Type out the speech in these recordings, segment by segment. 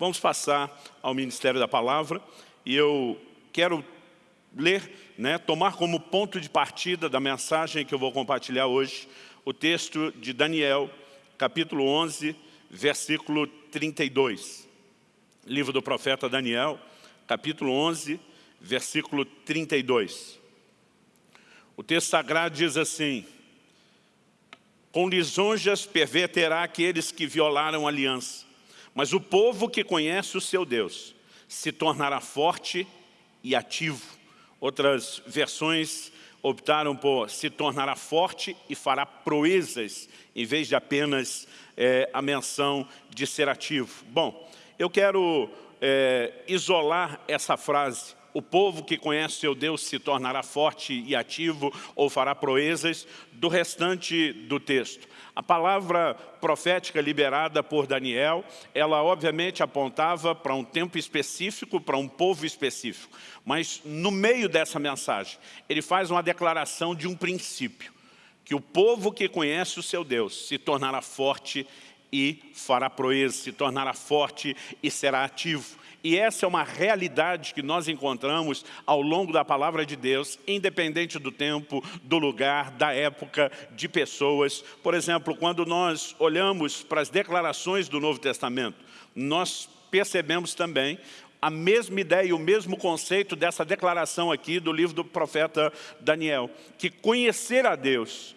vamos passar ao Ministério da Palavra e eu quero ler, né, tomar como ponto de partida da mensagem que eu vou compartilhar hoje, o texto de Daniel, capítulo 11, versículo 32. Livro do profeta Daniel, capítulo 11, versículo 32. O texto sagrado diz assim, com lisonjas perverterá aqueles que violaram a aliança, mas o povo que conhece o seu Deus se tornará forte e ativo. Outras versões optaram por se tornará forte e fará proezas, em vez de apenas é, a menção de ser ativo. Bom, eu quero é, isolar essa frase o povo que conhece seu Deus se tornará forte e ativo ou fará proezas do restante do texto. A palavra profética liberada por Daniel, ela obviamente apontava para um tempo específico, para um povo específico. Mas no meio dessa mensagem, ele faz uma declaração de um princípio, que o povo que conhece o seu Deus se tornará forte e fará proeza, se tornará forte e será ativo. E essa é uma realidade que nós encontramos ao longo da palavra de Deus, independente do tempo, do lugar, da época, de pessoas. Por exemplo, quando nós olhamos para as declarações do Novo Testamento, nós percebemos também a mesma ideia e o mesmo conceito dessa declaração aqui do livro do profeta Daniel, que conhecer a Deus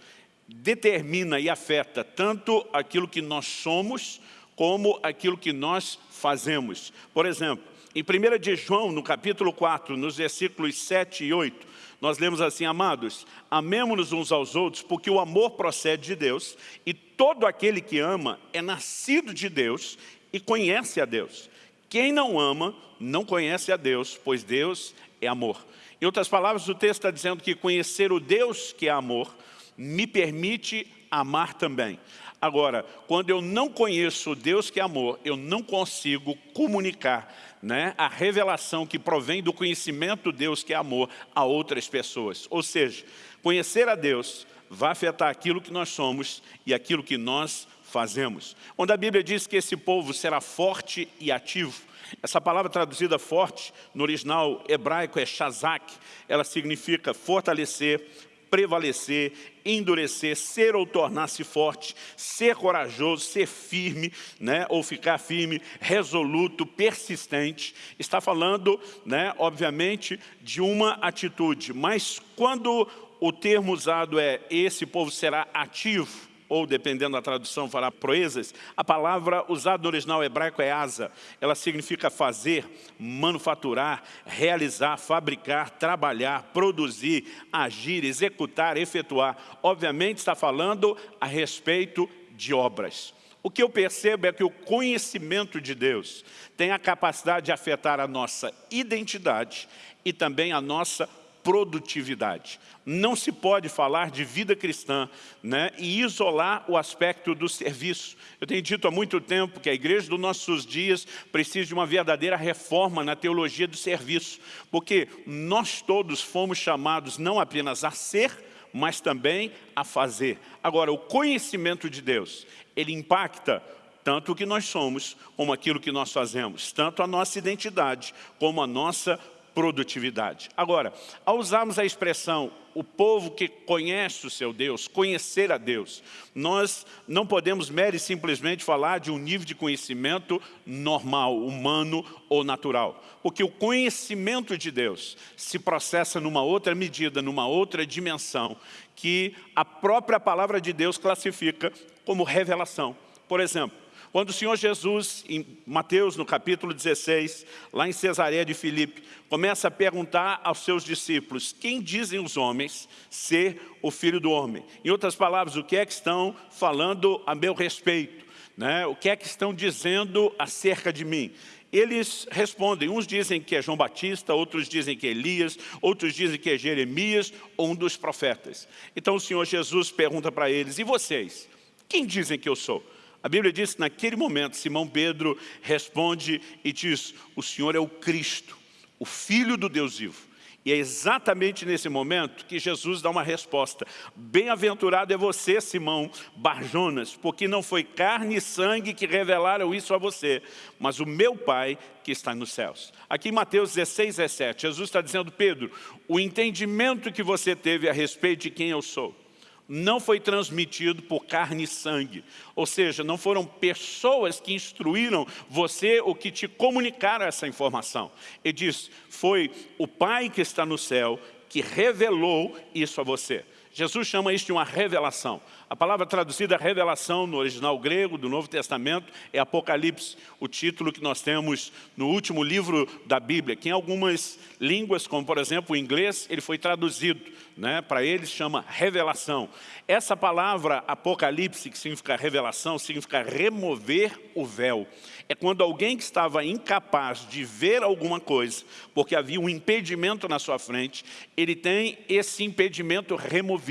determina e afeta tanto aquilo que nós somos, como aquilo que nós fazemos. Por exemplo, em 1 de João, no capítulo 4, nos versículos 7 e 8, nós lemos assim, amados, amemos-nos uns aos outros, porque o amor procede de Deus, e todo aquele que ama é nascido de Deus e conhece a Deus. Quem não ama, não conhece a Deus, pois Deus é amor. Em outras palavras, o texto está dizendo que conhecer o Deus que é amor me permite amar também. Agora, quando eu não conheço Deus que é amor, eu não consigo comunicar né, a revelação que provém do conhecimento Deus que é amor a outras pessoas. Ou seja, conhecer a Deus vai afetar aquilo que nós somos e aquilo que nós fazemos. Quando a Bíblia diz que esse povo será forte e ativo, essa palavra traduzida forte, no original hebraico é shazak, ela significa fortalecer, prevalecer, endurecer, ser ou tornar-se forte, ser corajoso, ser firme, né, ou ficar firme, resoluto, persistente. Está falando, né, obviamente, de uma atitude. Mas quando o termo usado é esse povo será ativo, ou dependendo da tradução, fará proezas, a palavra usada no original hebraico é asa. Ela significa fazer, manufaturar, realizar, fabricar, trabalhar, produzir, agir, executar, efetuar. Obviamente está falando a respeito de obras. O que eu percebo é que o conhecimento de Deus tem a capacidade de afetar a nossa identidade e também a nossa produtividade. Não se pode falar de vida cristã né, e isolar o aspecto do serviço. Eu tenho dito há muito tempo que a igreja dos nossos dias precisa de uma verdadeira reforma na teologia do serviço, porque nós todos fomos chamados não apenas a ser, mas também a fazer. Agora, o conhecimento de Deus, ele impacta tanto o que nós somos, como aquilo que nós fazemos, tanto a nossa identidade, como a nossa produtividade. Agora, ao usarmos a expressão o povo que conhece o seu Deus, conhecer a Deus, nós não podemos mere simplesmente falar de um nível de conhecimento normal, humano ou natural. Porque o conhecimento de Deus se processa numa outra medida, numa outra dimensão, que a própria palavra de Deus classifica como revelação. Por exemplo, quando o Senhor Jesus, em Mateus, no capítulo 16, lá em Cesareia de Filipe, começa a perguntar aos seus discípulos, quem dizem os homens ser o Filho do Homem? Em outras palavras, o que é que estão falando a meu respeito? Né? O que é que estão dizendo acerca de mim? Eles respondem, uns dizem que é João Batista, outros dizem que é Elias, outros dizem que é Jeremias ou um dos profetas. Então o Senhor Jesus pergunta para eles, e vocês? Quem dizem que eu sou? A Bíblia diz que naquele momento Simão Pedro responde e diz, o Senhor é o Cristo, o Filho do Deus vivo. E é exatamente nesse momento que Jesus dá uma resposta. Bem-aventurado é você, Simão Barjonas, porque não foi carne e sangue que revelaram isso a você, mas o meu Pai que está nos céus. Aqui em Mateus 16, 17, Jesus está dizendo, Pedro, o entendimento que você teve a respeito de quem eu sou, não foi transmitido por carne e sangue. Ou seja, não foram pessoas que instruíram você ou que te comunicaram essa informação. Ele diz, foi o Pai que está no céu que revelou isso a você. Jesus chama isso de uma revelação. A palavra traduzida revelação no original grego do Novo Testamento é Apocalipse, o título que nós temos no último livro da Bíblia, que em algumas línguas, como por exemplo o inglês, ele foi traduzido, né? para eles chama revelação. Essa palavra Apocalipse, que significa revelação, significa remover o véu. É quando alguém que estava incapaz de ver alguma coisa, porque havia um impedimento na sua frente, ele tem esse impedimento removido.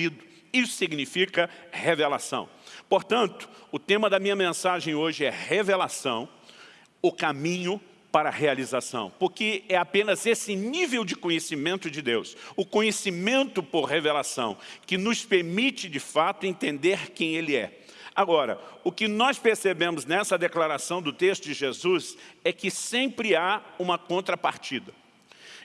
Isso significa revelação. Portanto, o tema da minha mensagem hoje é revelação, o caminho para a realização, porque é apenas esse nível de conhecimento de Deus, o conhecimento por revelação, que nos permite de fato entender quem Ele é. Agora, o que nós percebemos nessa declaração do texto de Jesus é que sempre há uma contrapartida.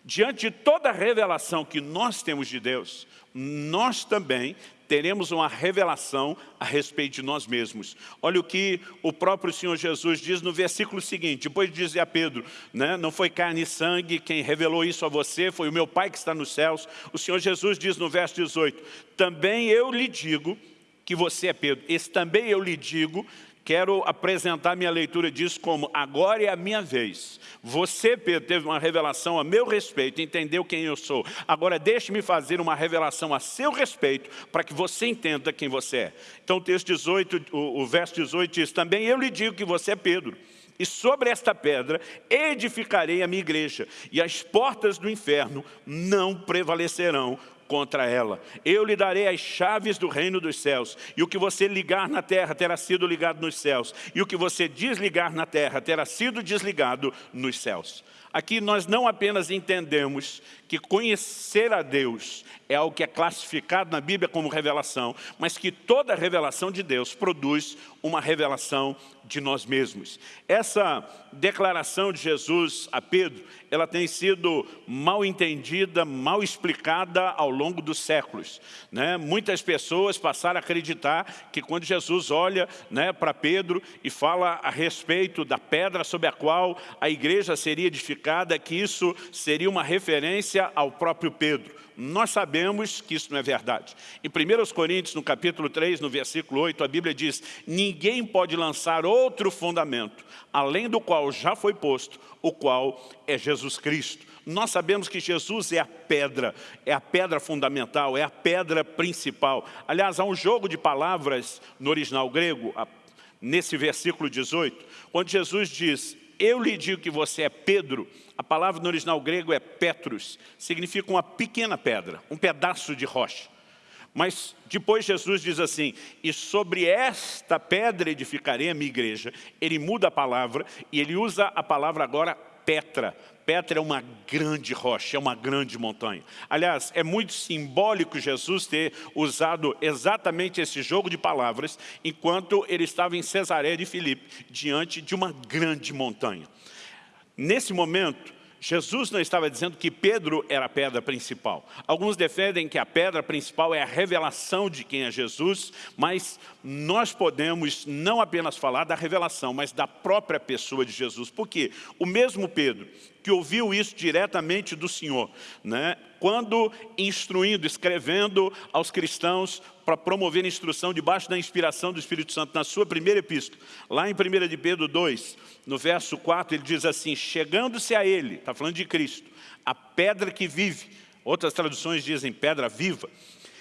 Diante de toda a revelação que nós temos de Deus, nós também teremos uma revelação a respeito de nós mesmos. Olha o que o próprio Senhor Jesus diz no versículo seguinte, depois de dizer a Pedro, né, não foi carne e sangue quem revelou isso a você, foi o meu Pai que está nos céus. O Senhor Jesus diz no verso 18, também eu lhe digo que você é Pedro. Esse também eu lhe digo quero apresentar minha leitura disso como agora é a minha vez. Você, Pedro, teve uma revelação a meu respeito, entendeu quem eu sou. Agora deixe-me fazer uma revelação a seu respeito para que você entenda quem você é. Então o texto 18, o, o verso 18 diz, também eu lhe digo que você é Pedro. E sobre esta pedra edificarei a minha igreja, e as portas do inferno não prevalecerão contra ela. Eu lhe darei as chaves do reino dos céus, e o que você ligar na terra terá sido ligado nos céus, e o que você desligar na terra terá sido desligado nos céus. Aqui nós não apenas entendemos que conhecer a Deus é algo que é classificado na Bíblia como revelação, mas que toda revelação de Deus produz uma revelação de nós mesmos. Essa declaração de Jesus a Pedro, ela tem sido mal entendida, mal explicada ao longo dos séculos. Né? Muitas pessoas passaram a acreditar que quando Jesus olha né, para Pedro e fala a respeito da pedra sobre a qual a igreja seria edificada, que isso seria uma referência ao próprio Pedro. Nós sabemos que isso não é verdade. Em 1 Coríntios, no capítulo 3, no versículo 8, a Bíblia diz, ninguém pode lançar outro fundamento, além do qual já foi posto, o qual é Jesus Cristo. Nós sabemos que Jesus é a pedra, é a pedra fundamental, é a pedra principal. Aliás, há um jogo de palavras no original grego, nesse versículo 18, onde Jesus diz, eu lhe digo que você é Pedro, a palavra no original grego é Petrus, significa uma pequena pedra, um pedaço de rocha. Mas depois Jesus diz assim, e sobre esta pedra edificarei a minha igreja. Ele muda a palavra e ele usa a palavra agora Petra. Petra é uma grande rocha, é uma grande montanha. Aliás, é muito simbólico Jesus ter usado exatamente esse jogo de palavras enquanto ele estava em Cesareia de Filipe, diante de uma grande montanha. Nesse momento, Jesus não estava dizendo que Pedro era a pedra principal. Alguns defendem que a pedra principal é a revelação de quem é Jesus, mas nós podemos não apenas falar da revelação, mas da própria pessoa de Jesus. Por quê? O mesmo Pedro que ouviu isso diretamente do Senhor, né? quando instruindo, escrevendo aos cristãos para promover a instrução debaixo da inspiração do Espírito Santo, na sua primeira epístola, lá em 1 de Pedro 2, no verso 4, ele diz assim, chegando-se a ele, está falando de Cristo, a pedra que vive, outras traduções dizem pedra viva,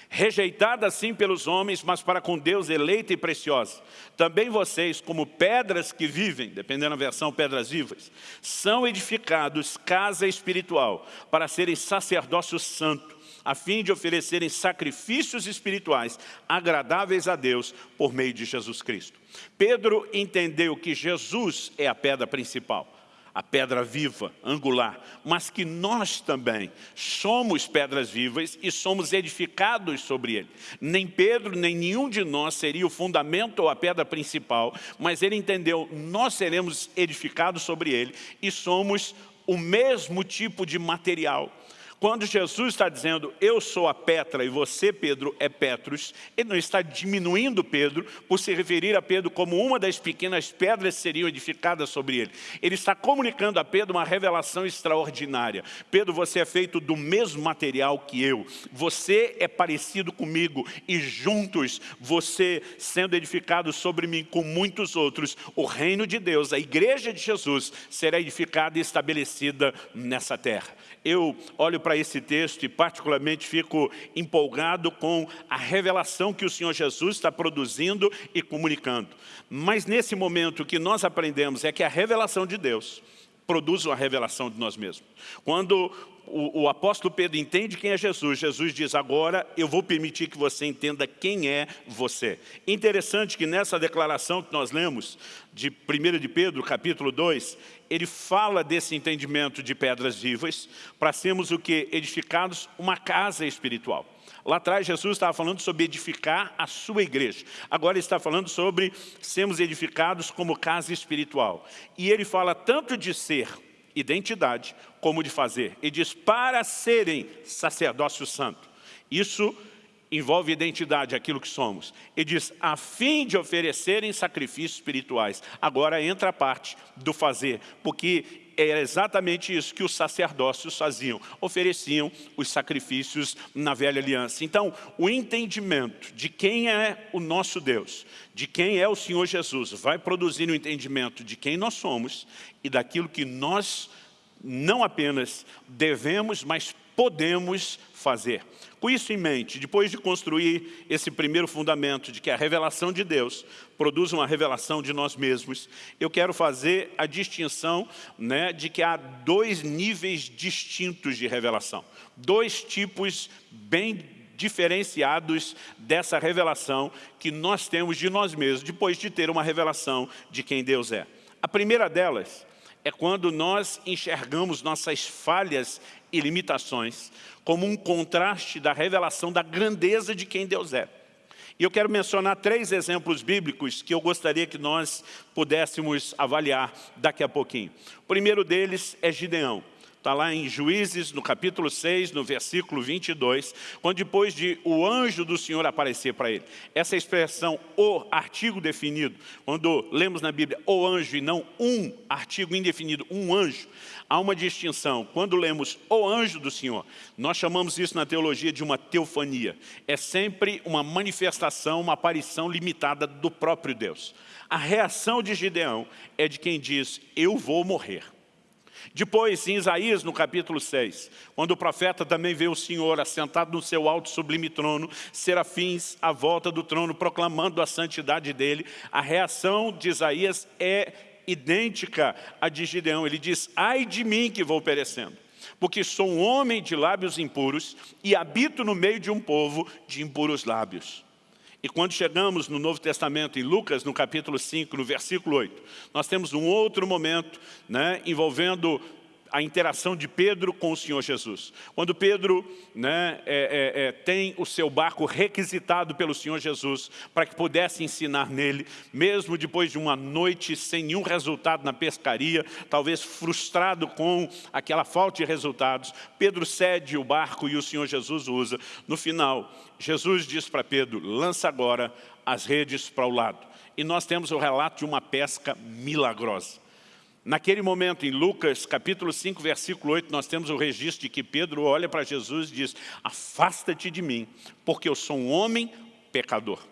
rejeitada sim pelos homens, mas para com Deus eleita e preciosa. Também vocês, como pedras que vivem, dependendo da versão, pedras vivas, são edificados casa espiritual, para serem sacerdócio santo, a fim de oferecerem sacrifícios espirituais agradáveis a Deus por meio de Jesus Cristo. Pedro entendeu que Jesus é a pedra principal. A pedra viva, angular, mas que nós também somos pedras vivas e somos edificados sobre ele. Nem Pedro, nem nenhum de nós seria o fundamento ou a pedra principal, mas ele entendeu, nós seremos edificados sobre ele e somos o mesmo tipo de material. Quando Jesus está dizendo, eu sou a Petra e você, Pedro, é Petrus, ele não está diminuindo Pedro por se referir a Pedro como uma das pequenas pedras que seriam edificadas sobre ele. Ele está comunicando a Pedro uma revelação extraordinária. Pedro, você é feito do mesmo material que eu. Você é parecido comigo e juntos, você sendo edificado sobre mim com muitos outros, o reino de Deus, a igreja de Jesus, será edificada e estabelecida nessa terra eu olho para esse texto e particularmente fico empolgado com a revelação que o Senhor Jesus está produzindo e comunicando. Mas nesse momento o que nós aprendemos é que a revelação de Deus produz uma revelação de nós mesmos. Quando o, o, apóstolo Pedro entende quem é Jesus, Jesus diz, agora eu vou permitir que você entenda quem é você. Interessante que nessa declaração que nós lemos, de 1 de Pedro, capítulo 2, ele fala desse entendimento de pedras vivas, para sermos o que? Edificados uma casa espiritual. Lá atrás Jesus estava falando sobre edificar a sua igreja. Agora ele está falando sobre sermos edificados como casa espiritual. E ele fala tanto de ser identidade, como de fazer. E diz, para serem sacerdócio santo. Isso envolve identidade, aquilo que somos. E diz, a fim de oferecerem sacrifícios espirituais. Agora entra a parte do fazer, porque era exatamente isso que os sacerdócios faziam, ofereciam os sacrifícios na velha aliança. Então, o entendimento de quem é o nosso Deus, de quem é o Senhor Jesus, vai produzir o um entendimento de quem nós somos e daquilo que nós não apenas devemos, mas podemos fazer. Com isso em mente, depois de construir esse primeiro fundamento de que a revelação de Deus produz uma revelação de nós mesmos, eu quero fazer a distinção né, de que há dois níveis distintos de revelação. Dois tipos bem diferenciados dessa revelação que nós temos de nós mesmos, depois de ter uma revelação de quem Deus é. A primeira delas é quando nós enxergamos nossas falhas e limitações como um contraste da revelação da grandeza de quem Deus é. E eu quero mencionar três exemplos bíblicos que eu gostaria que nós pudéssemos avaliar daqui a pouquinho. O primeiro deles é Gideão. Está lá em Juízes, no capítulo 6, no versículo 22, quando depois de o anjo do Senhor aparecer para ele. Essa expressão, o artigo definido, quando lemos na Bíblia o anjo e não um artigo indefinido, um anjo, há uma distinção. Quando lemos o anjo do Senhor, nós chamamos isso na teologia de uma teofania. É sempre uma manifestação, uma aparição limitada do próprio Deus. A reação de Gideão é de quem diz, eu vou morrer. Depois, em Isaías, no capítulo 6, quando o profeta também vê o Senhor assentado no seu alto sublime trono, serafins à volta do trono proclamando a santidade dele, a reação de Isaías é idêntica à de Gideão. Ele diz, ai de mim que vou perecendo, porque sou um homem de lábios impuros e habito no meio de um povo de impuros lábios. E quando chegamos no Novo Testamento, em Lucas, no capítulo 5, no versículo 8, nós temos um outro momento né, envolvendo a interação de Pedro com o Senhor Jesus. Quando Pedro né, é, é, é, tem o seu barco requisitado pelo Senhor Jesus para que pudesse ensinar nele, mesmo depois de uma noite sem nenhum resultado na pescaria, talvez frustrado com aquela falta de resultados, Pedro cede o barco e o Senhor Jesus usa. No final, Jesus diz para Pedro, lança agora as redes para o lado. E nós temos o relato de uma pesca milagrosa. Naquele momento, em Lucas, capítulo 5, versículo 8, nós temos o registro de que Pedro olha para Jesus e diz, afasta-te de mim, porque eu sou um homem pecador.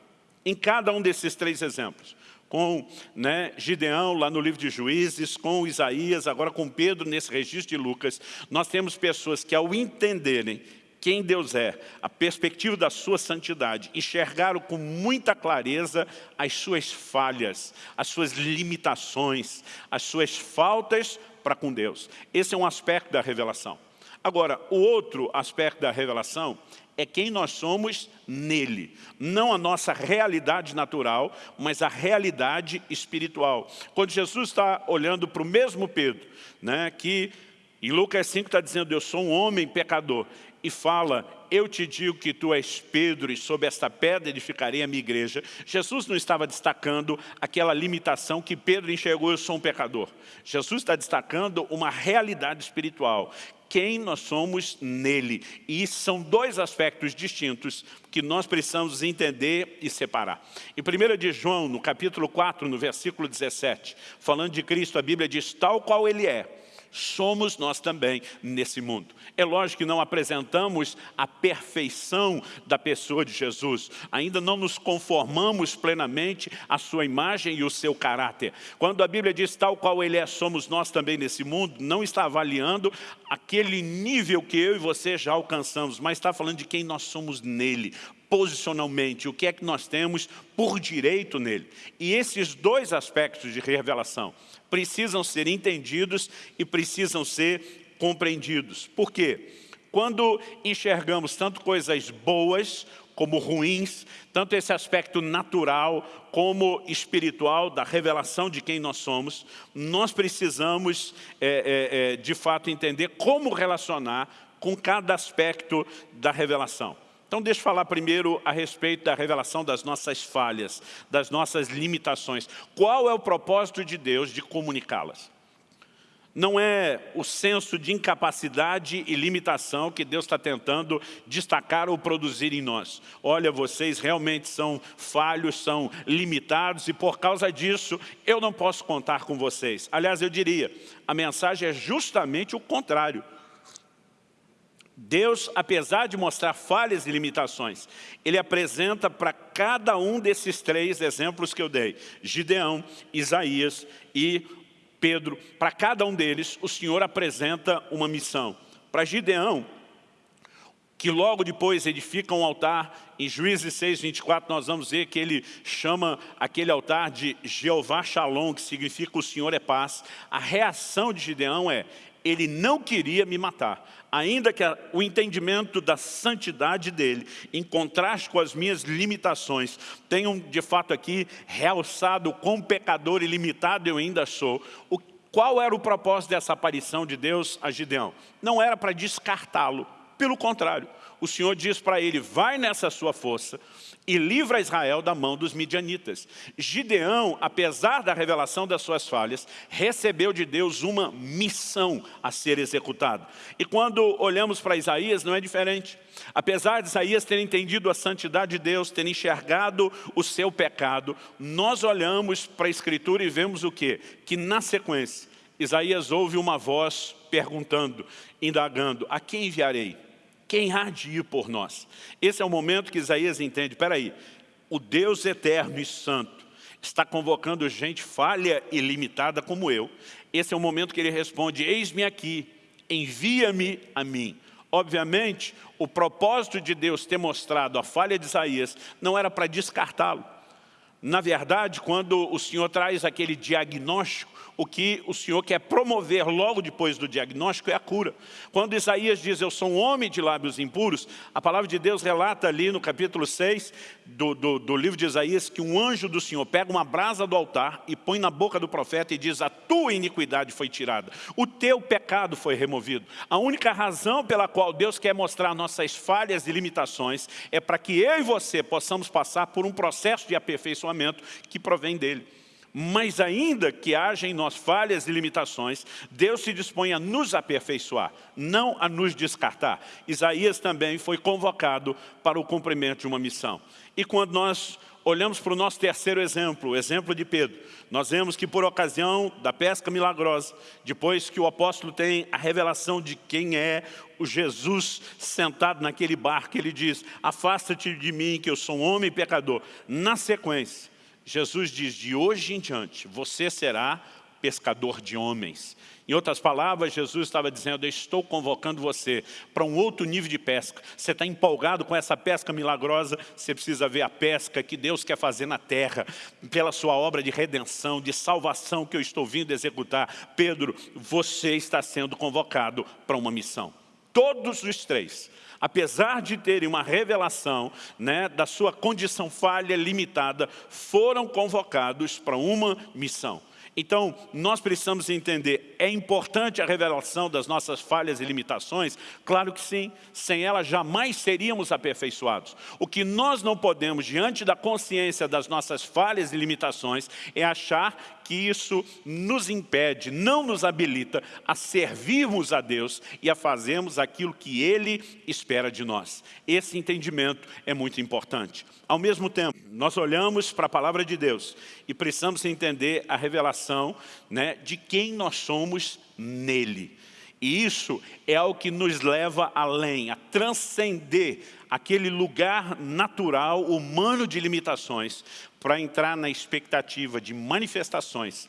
Em cada um desses três exemplos, com né, Gideão lá no livro de Juízes, com Isaías, agora com Pedro nesse registro de Lucas, nós temos pessoas que ao entenderem quem Deus é, a perspectiva da sua santidade, enxergaram com muita clareza as suas falhas, as suas limitações, as suas faltas para com Deus. Esse é um aspecto da revelação. Agora, o outro aspecto da revelação é quem nós somos nele. Não a nossa realidade natural, mas a realidade espiritual. Quando Jesus está olhando para o mesmo Pedro, né, que em Lucas 5 está dizendo, eu sou um homem pecador, e fala, eu te digo que tu és Pedro e sob esta pedra edificarei a minha igreja. Jesus não estava destacando aquela limitação que Pedro enxergou, eu sou um pecador. Jesus está destacando uma realidade espiritual, quem nós somos nele. E são dois aspectos distintos que nós precisamos entender e separar. Em 1 de João, no capítulo 4, no versículo 17, falando de Cristo, a Bíblia diz, tal qual ele é, somos nós também nesse mundo. É lógico que não apresentamos a perfeição da pessoa de Jesus, ainda não nos conformamos plenamente à sua imagem e o seu caráter. Quando a Bíblia diz tal qual ele é, somos nós também nesse mundo, não está avaliando aquele nível que eu e você já alcançamos, mas está falando de quem nós somos nele, posicionalmente, o que é que nós temos por direito nele. E esses dois aspectos de revelação, precisam ser entendidos e precisam ser compreendidos. Por quê? Quando enxergamos tanto coisas boas como ruins, tanto esse aspecto natural como espiritual da revelação de quem nós somos, nós precisamos, é, é, é, de fato, entender como relacionar com cada aspecto da revelação. Então deixa eu falar primeiro a respeito da revelação das nossas falhas, das nossas limitações. Qual é o propósito de Deus de comunicá-las? Não é o senso de incapacidade e limitação que Deus está tentando destacar ou produzir em nós. Olha, vocês realmente são falhos, são limitados e por causa disso eu não posso contar com vocês. Aliás, eu diria, a mensagem é justamente o contrário. Deus, apesar de mostrar falhas e limitações, Ele apresenta para cada um desses três exemplos que eu dei, Gideão, Isaías e Pedro, para cada um deles, o Senhor apresenta uma missão. Para Gideão, que logo depois edifica um altar, em Juízes 6, 24, nós vamos ver que ele chama aquele altar de Jeová Shalom, que significa o Senhor é paz. A reação de Gideão é, ele não queria me matar, ainda que o entendimento da santidade dele, em contraste com as minhas limitações, tenham de fato aqui realçado quão pecador e limitado eu ainda sou, o, qual era o propósito dessa aparição de Deus a Gideão? Não era para descartá-lo, pelo contrário, o Senhor diz para ele, vai nessa sua força e livra Israel da mão dos midianitas. Gideão, apesar da revelação das suas falhas, recebeu de Deus uma missão a ser executada. E quando olhamos para Isaías, não é diferente. Apesar de Isaías ter entendido a santidade de Deus, ter enxergado o seu pecado, nós olhamos para a Escritura e vemos o quê? Que na sequência, Isaías ouve uma voz perguntando, indagando, a quem enviarei? Quem há de ir por nós? Esse é o momento que Isaías entende, aí, o Deus eterno e santo está convocando gente falha e limitada como eu. Esse é o momento que ele responde, eis-me aqui, envia-me a mim. Obviamente, o propósito de Deus ter mostrado a falha de Isaías não era para descartá-lo. Na verdade, quando o Senhor traz aquele diagnóstico, o que o Senhor quer promover logo depois do diagnóstico é a cura. Quando Isaías diz, eu sou um homem de lábios impuros, a palavra de Deus relata ali no capítulo 6 do, do, do livro de Isaías que um anjo do Senhor pega uma brasa do altar e põe na boca do profeta e diz, a tua iniquidade foi tirada, o teu pecado foi removido. A única razão pela qual Deus quer mostrar nossas falhas e limitações é para que eu e você possamos passar por um processo de aperfeiçoamento que provém dele. Mas ainda que haja em nós falhas e limitações, Deus se dispõe a nos aperfeiçoar, não a nos descartar. Isaías também foi convocado para o cumprimento de uma missão. E quando nós olhamos para o nosso terceiro exemplo, o exemplo de Pedro, nós vemos que por ocasião da pesca milagrosa, depois que o apóstolo tem a revelação de quem é o Jesus sentado naquele barco, ele diz, afasta-te de mim que eu sou um homem pecador. Na sequência, Jesus diz, de hoje em diante, você será pescador de homens. Em outras palavras, Jesus estava dizendo, eu estou convocando você para um outro nível de pesca. Você está empolgado com essa pesca milagrosa, você precisa ver a pesca que Deus quer fazer na terra, pela sua obra de redenção, de salvação que eu estou vindo executar. Pedro, você está sendo convocado para uma missão. Todos os três, apesar de terem uma revelação né, da sua condição falha, limitada, foram convocados para uma missão. Então, nós precisamos entender, é importante a revelação das nossas falhas e limitações? Claro que sim, sem ela jamais seríamos aperfeiçoados. O que nós não podemos, diante da consciência das nossas falhas e limitações, é achar que isso nos impede, não nos habilita a servirmos a Deus e a fazermos aquilo que Ele espera de nós. Esse entendimento é muito importante. Ao mesmo tempo, nós olhamos para a palavra de Deus e precisamos entender a revelação né, de quem nós somos nele. E isso é o que nos leva além, a transcender aquele lugar natural, humano de limitações, para entrar na expectativa de manifestações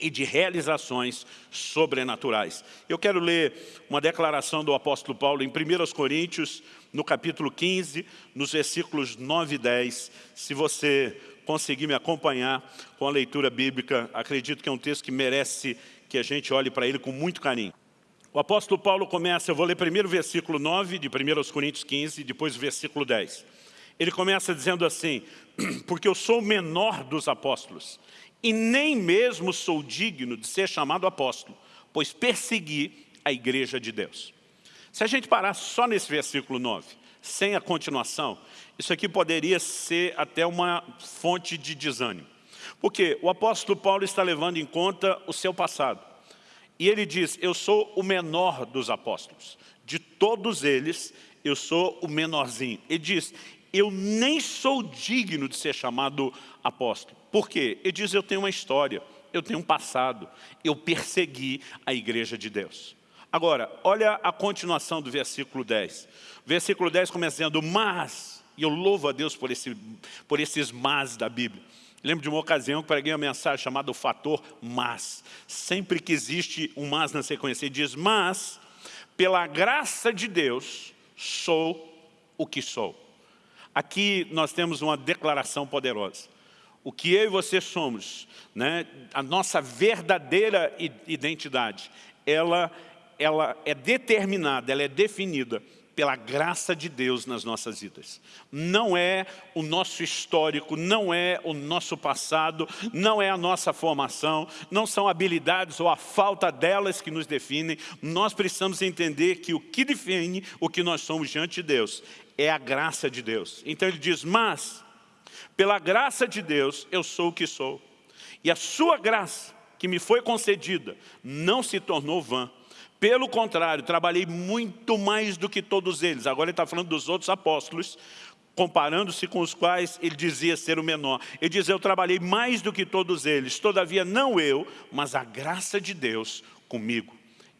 e de realizações sobrenaturais. Eu quero ler uma declaração do apóstolo Paulo em 1 Coríntios, no capítulo 15, nos versículos 9 e 10. Se você conseguir me acompanhar com a leitura bíblica, acredito que é um texto que merece que a gente olhe para ele com muito carinho. O apóstolo Paulo começa, eu vou ler primeiro o versículo 9 de 1 Coríntios 15, depois o versículo 10. Ele começa dizendo assim, porque eu sou o menor dos apóstolos, e nem mesmo sou digno de ser chamado apóstolo, pois persegui a igreja de Deus. Se a gente parar só nesse versículo 9, sem a continuação, isso aqui poderia ser até uma fonte de desânimo. Porque o apóstolo Paulo está levando em conta o seu passado. E ele diz, eu sou o menor dos apóstolos. De todos eles, eu sou o menorzinho. Ele diz, eu nem sou digno de ser chamado apóstolo. Por quê? Ele diz, eu tenho uma história, eu tenho um passado, eu persegui a igreja de Deus. Agora, olha a continuação do versículo 10. O versículo 10 começa dizendo, mas, e eu louvo a Deus por, esse, por esses mas da Bíblia. Lembro de uma ocasião que preguei uma mensagem chamada o fator mas. Sempre que existe um mas na sequência, ele diz, mas, pela graça de Deus, sou o que sou. Aqui nós temos uma declaração poderosa. O que eu e você somos, né, a nossa verdadeira identidade, ela, ela é determinada, ela é definida pela graça de Deus nas nossas vidas. Não é o nosso histórico, não é o nosso passado, não é a nossa formação, não são habilidades ou a falta delas que nos definem. Nós precisamos entender que o que define o que nós somos diante de Deus é a graça de Deus. Então ele diz, mas, pela graça de Deus, eu sou o que sou. E a sua graça, que me foi concedida, não se tornou vã pelo contrário, trabalhei muito mais do que todos eles. Agora ele está falando dos outros apóstolos, comparando-se com os quais ele dizia ser o menor. Ele diz, eu trabalhei mais do que todos eles, todavia não eu, mas a graça de Deus comigo.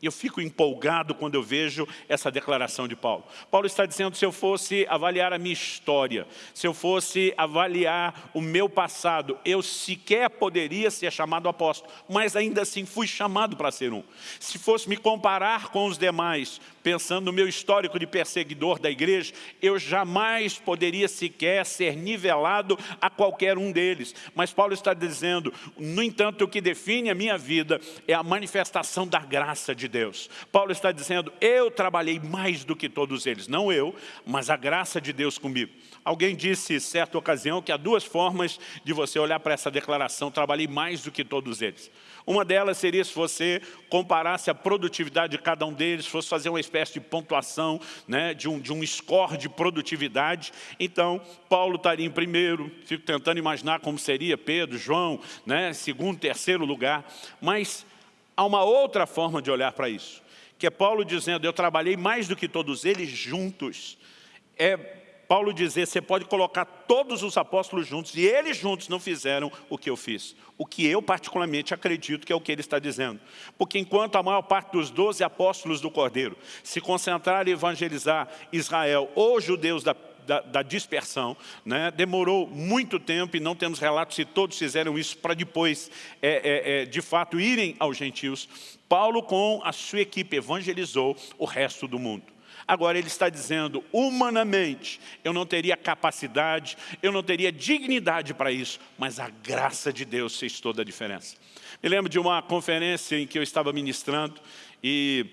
Eu fico empolgado quando eu vejo essa declaração de Paulo. Paulo está dizendo, se eu fosse avaliar a minha história, se eu fosse avaliar o meu passado, eu sequer poderia ser chamado apóstolo, mas ainda assim fui chamado para ser um. Se fosse me comparar com os demais, pensando no meu histórico de perseguidor da igreja, eu jamais poderia sequer ser nivelado a qualquer um deles. Mas Paulo está dizendo, no entanto, o que define a minha vida é a manifestação da graça de Deus. Paulo está dizendo, eu trabalhei mais do que todos eles, não eu, mas a graça de Deus comigo. Alguém disse, certa ocasião, que há duas formas de você olhar para essa declaração, trabalhei mais do que todos eles. Uma delas seria se você comparasse a produtividade de cada um deles, fosse fazer uma espécie de pontuação, né, de, um, de um score de produtividade. Então, Paulo estaria em primeiro, fico tentando imaginar como seria Pedro, João, né, segundo, terceiro lugar. Mas há uma outra forma de olhar para isso, que é Paulo dizendo, eu trabalhei mais do que todos eles juntos. É Paulo dizer, você pode colocar todos os apóstolos juntos, e eles juntos não fizeram o que eu fiz. O que eu particularmente acredito que é o que ele está dizendo. Porque enquanto a maior parte dos doze apóstolos do Cordeiro se concentraram em evangelizar Israel ou judeus da da, da, dispersão, né? demorou muito tempo e não temos relatos se todos fizeram isso para depois, é, é, é, de fato, irem aos gentios. Paulo, com a sua equipe, evangelizou o resto do mundo. Agora ele está dizendo, humanamente, eu não teria capacidade, eu não teria dignidade para isso, mas a graça de Deus fez toda a diferença. Me lembro de uma conferência em que eu estava ministrando e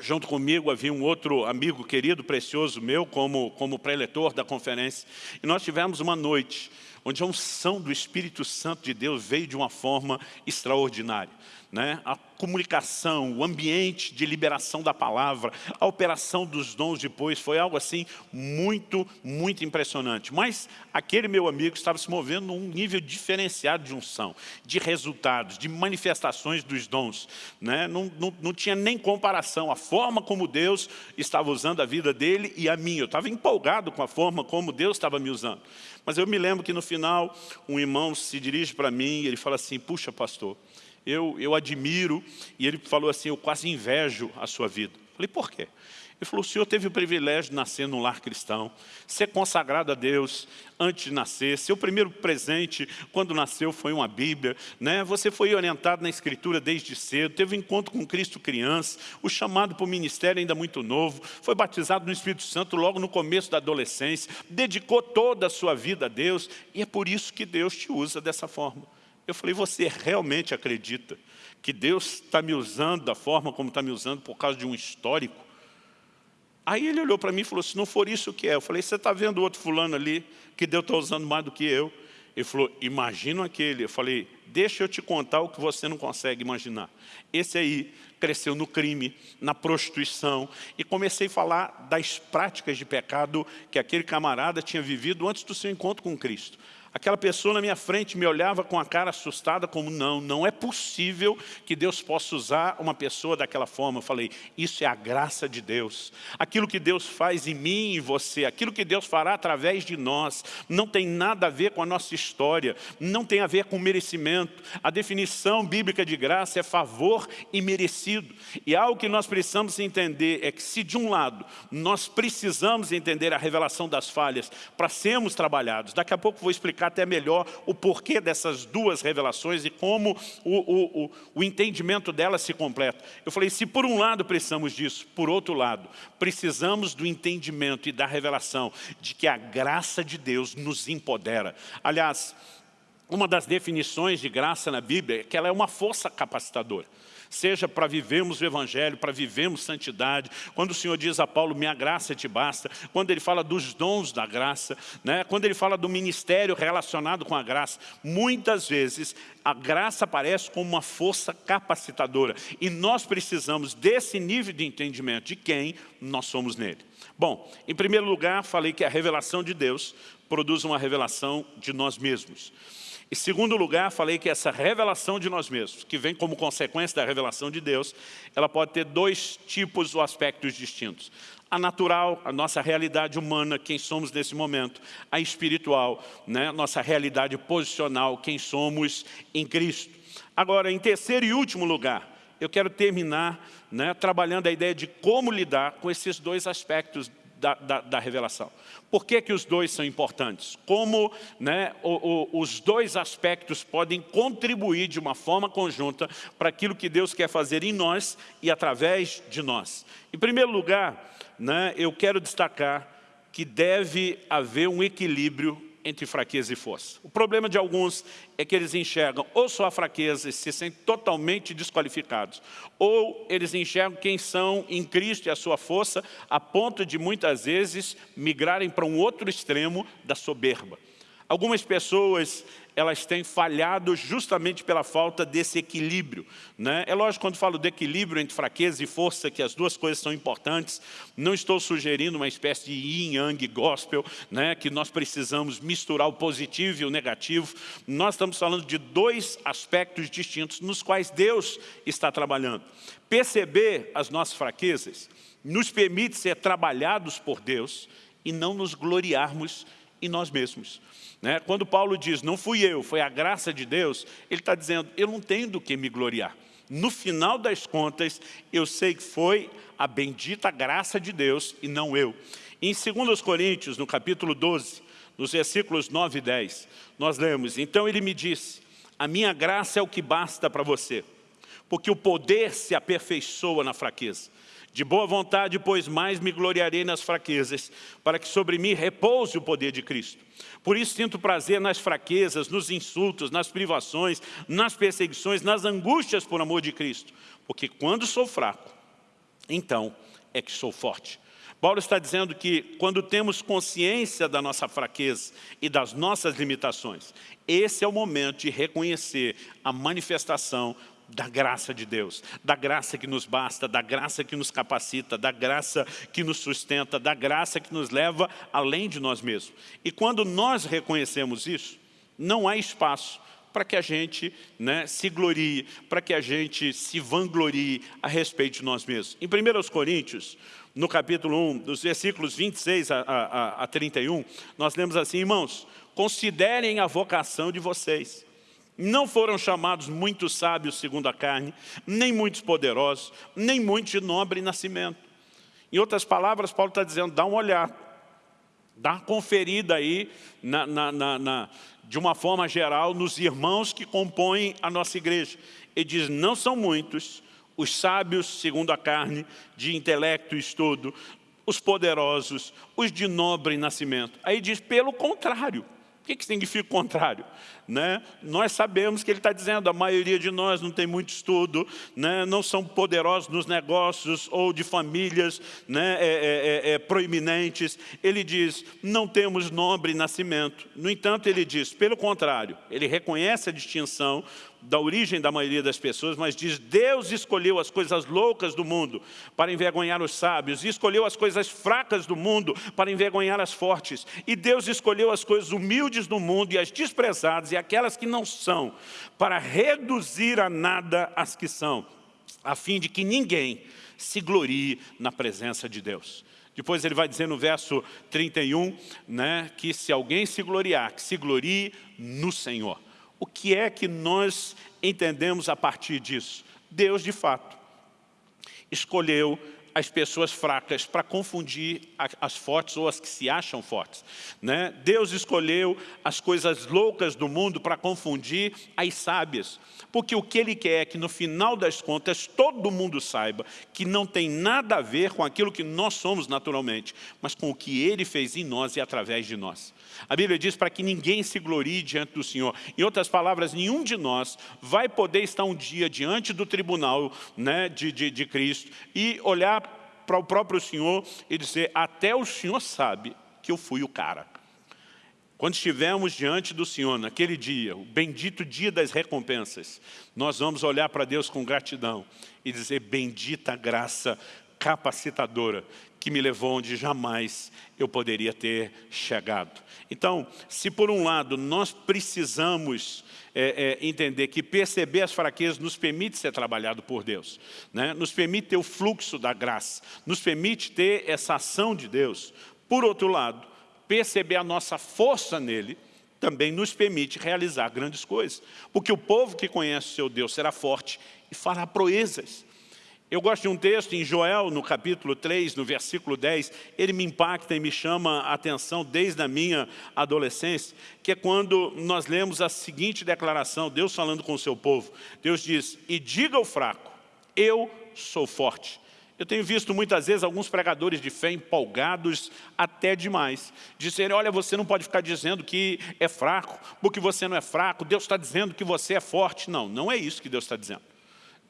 junto comigo havia um outro amigo querido, precioso meu, como, como preletor da conferência, e nós tivemos uma noite onde a unção do Espírito Santo de Deus veio de uma forma extraordinária né? a comunicação, o ambiente de liberação da palavra, a operação dos dons depois, foi algo assim muito, muito impressionante. Mas aquele meu amigo estava se movendo num nível diferenciado de unção, de resultados, de manifestações dos dons. Né? Não, não, não tinha nem comparação, a forma como Deus estava usando a vida dele e a minha. Eu estava empolgado com a forma como Deus estava me usando. Mas eu me lembro que no final, um irmão se dirige para mim e ele fala assim, puxa pastor, eu, eu admiro, e ele falou assim, eu quase invejo a sua vida. Eu falei, por quê? Ele falou, o senhor teve o privilégio de nascer num lar cristão, ser consagrado a Deus antes de nascer, seu primeiro presente quando nasceu foi uma Bíblia, né? você foi orientado na Escritura desde cedo, teve um encontro com Cristo criança, o chamado para o ministério ainda muito novo, foi batizado no Espírito Santo logo no começo da adolescência, dedicou toda a sua vida a Deus, e é por isso que Deus te usa dessa forma. Eu falei, você realmente acredita que Deus está me usando da forma como está me usando por causa de um histórico? Aí ele olhou para mim e falou, se não for isso, o que é? Eu falei, você está vendo outro fulano ali, que Deus está usando mais do que eu? Ele falou, imagina aquele. Eu falei, deixa eu te contar o que você não consegue imaginar. Esse aí cresceu no crime, na prostituição, e comecei a falar das práticas de pecado que aquele camarada tinha vivido antes do seu encontro com Cristo. Aquela pessoa na minha frente me olhava com a cara assustada, como não, não é possível que Deus possa usar uma pessoa daquela forma. Eu falei, isso é a graça de Deus. Aquilo que Deus faz em mim e em você, aquilo que Deus fará através de nós, não tem nada a ver com a nossa história, não tem a ver com merecimento. A definição bíblica de graça é favor e merecido. E algo que nós precisamos entender é que se de um lado nós precisamos entender a revelação das falhas para sermos trabalhados, daqui a pouco vou explicar até melhor o porquê dessas duas revelações e como o, o, o, o entendimento delas se completa. Eu falei, se por um lado precisamos disso, por outro lado, precisamos do entendimento e da revelação de que a graça de Deus nos empodera. Aliás, uma das definições de graça na Bíblia é que ela é uma força capacitadora seja para vivermos o Evangelho, para vivermos santidade. Quando o Senhor diz a Paulo, minha graça te basta, quando ele fala dos dons da graça, né? quando ele fala do ministério relacionado com a graça, muitas vezes a graça aparece como uma força capacitadora. E nós precisamos desse nível de entendimento de quem nós somos nele. Bom, em primeiro lugar, falei que a revelação de Deus produz uma revelação de nós mesmos. Em segundo lugar, falei que essa revelação de nós mesmos, que vem como consequência da revelação de Deus, ela pode ter dois tipos ou aspectos distintos. A natural, a nossa realidade humana, quem somos nesse momento. A espiritual, né? nossa realidade posicional, quem somos em Cristo. Agora, em terceiro e último lugar, eu quero terminar né, trabalhando a ideia de como lidar com esses dois aspectos da, da, da, revelação. Por que, que os dois são importantes? Como né, o, o, os dois aspectos podem contribuir de uma forma conjunta para aquilo que Deus quer fazer em nós e através de nós. Em primeiro lugar, né, eu quero destacar que deve haver um equilíbrio entre fraqueza e força. O problema de alguns é que eles enxergam ou só a fraqueza e se sentem totalmente desqualificados, ou eles enxergam quem são em Cristo e a sua força, a ponto de muitas vezes migrarem para um outro extremo da soberba. Algumas pessoas elas têm falhado justamente pela falta desse equilíbrio. Né? É lógico, quando falo de equilíbrio entre fraqueza e força, que as duas coisas são importantes, não estou sugerindo uma espécie de yin-yang gospel, né? que nós precisamos misturar o positivo e o negativo. Nós estamos falando de dois aspectos distintos nos quais Deus está trabalhando. Perceber as nossas fraquezas nos permite ser trabalhados por Deus e não nos gloriarmos em nós mesmos. Né? Quando Paulo diz, não fui eu, foi a graça de Deus, ele está dizendo, eu não tenho do que me gloriar. No final das contas, eu sei que foi a bendita graça de Deus e não eu. Em 2 Coríntios, no capítulo 12, nos versículos 9 e 10, nós lemos, então ele me disse, a minha graça é o que basta para você, porque o poder se aperfeiçoa na fraqueza. De boa vontade, pois mais me gloriarei nas fraquezas, para que sobre mim repouse o poder de Cristo. Por isso sinto prazer nas fraquezas, nos insultos, nas privações, nas perseguições, nas angústias por amor de Cristo. Porque quando sou fraco, então é que sou forte. Paulo está dizendo que quando temos consciência da nossa fraqueza e das nossas limitações, esse é o momento de reconhecer a manifestação da graça de Deus, da graça que nos basta, da graça que nos capacita, da graça que nos sustenta, da graça que nos leva além de nós mesmos. E quando nós reconhecemos isso, não há espaço para que a gente né, se glorie, para que a gente se vanglorie a respeito de nós mesmos. Em 1 Coríntios, no capítulo 1, dos versículos 26 a, a, a 31, nós lemos assim, irmãos, considerem a vocação de vocês. Não foram chamados muitos sábios segundo a carne, nem muitos poderosos, nem muitos de nobre nascimento. Em outras palavras, Paulo está dizendo, dá uma olhada, dá uma conferida aí, na, na, na, de uma forma geral, nos irmãos que compõem a nossa igreja. Ele diz, não são muitos os sábios segundo a carne, de intelecto e estudo, os poderosos, os de nobre nascimento. Aí diz, pelo contrário, que, que significa o contrário? Né? Nós sabemos que ele está dizendo, a maioria de nós não tem muito estudo, né? não são poderosos nos negócios ou de famílias né? É, é, é, é, proeminentes. Ele diz, não temos nobre nascimento. No entanto, ele diz, pelo contrário, ele reconhece a distinção da origem da maioria das pessoas, mas diz, Deus escolheu as coisas loucas do mundo para envergonhar os sábios, e escolheu as coisas fracas do mundo para envergonhar as fortes, e Deus escolheu as coisas humildes do mundo e as desprezadas e aquelas que não são, para reduzir a nada as que são, a fim de que ninguém se glorie na presença de Deus. Depois ele vai dizer no verso 31, né, que se alguém se gloriar, que se glorie no Senhor. O que é que nós entendemos a partir disso? Deus, de fato, escolheu as pessoas fracas para confundir as fortes ou as que se acham fortes. Né? Deus escolheu as coisas loucas do mundo para confundir as sábias. Porque o que Ele quer é que no final das contas todo mundo saiba que não tem nada a ver com aquilo que nós somos naturalmente, mas com o que Ele fez em nós e através de nós. A Bíblia diz para que ninguém se glorie diante do Senhor. Em outras palavras, nenhum de nós vai poder estar um dia diante do tribunal né, de, de, de Cristo e olhar para o próprio Senhor e dizer, até o Senhor sabe que eu fui o cara. Quando estivermos diante do Senhor, naquele dia, o bendito dia das recompensas, nós vamos olhar para Deus com gratidão e dizer, bendita graça capacitadora que me levou onde jamais eu poderia ter chegado. Então, se por um lado nós precisamos é, é, entender que perceber as fraquezas nos permite ser trabalhado por Deus, né? nos permite ter o fluxo da graça, nos permite ter essa ação de Deus. Por outro lado, perceber a nossa força nele, também nos permite realizar grandes coisas. Porque o povo que conhece o seu Deus será forte e fará proezas. Eu gosto de um texto em Joel, no capítulo 3, no versículo 10, ele me impacta e me chama a atenção desde a minha adolescência, que é quando nós lemos a seguinte declaração, Deus falando com o seu povo. Deus diz, e diga ao fraco, eu sou forte. Eu tenho visto muitas vezes alguns pregadores de fé empolgados até demais. Dizerem, olha, você não pode ficar dizendo que é fraco, porque você não é fraco, Deus está dizendo que você é forte. Não, não é isso que Deus está dizendo.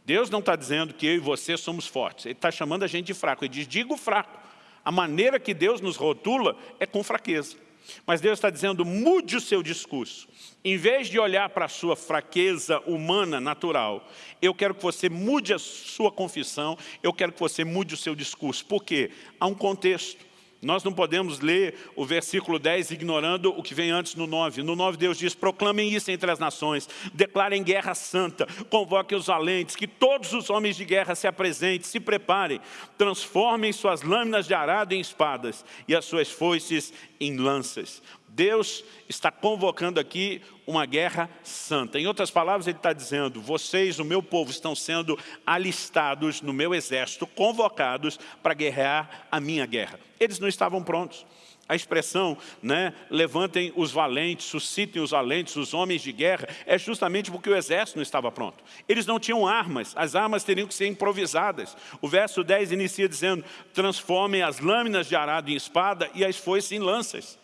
Deus não está dizendo que eu e você somos fortes. Ele está chamando a gente de fraco. Ele diz, digo fraco. A maneira que Deus nos rotula é com fraqueza. Mas Deus está dizendo, mude o seu discurso. Em vez de olhar para a sua fraqueza humana, natural, eu quero que você mude a sua confissão, eu quero que você mude o seu discurso. Por quê? Há um contexto. Nós não podemos ler o versículo 10 ignorando o que vem antes no 9. No 9 Deus diz, proclamem isso entre as nações, declarem guerra santa, convoquem os valentes, que todos os homens de guerra se apresentem, se preparem, transformem suas lâminas de arado em espadas e as suas foices em lanças. Deus está convocando aqui uma guerra santa. Em outras palavras, Ele está dizendo, vocês, o meu povo, estão sendo alistados no meu exército, convocados para guerrear a minha guerra. Eles não estavam prontos. A expressão, né, levantem os valentes, suscitem os valentes, os homens de guerra, é justamente porque o exército não estava pronto. Eles não tinham armas, as armas teriam que ser improvisadas. O verso 10 inicia dizendo, transformem as lâminas de arado em espada e as foices em lanças.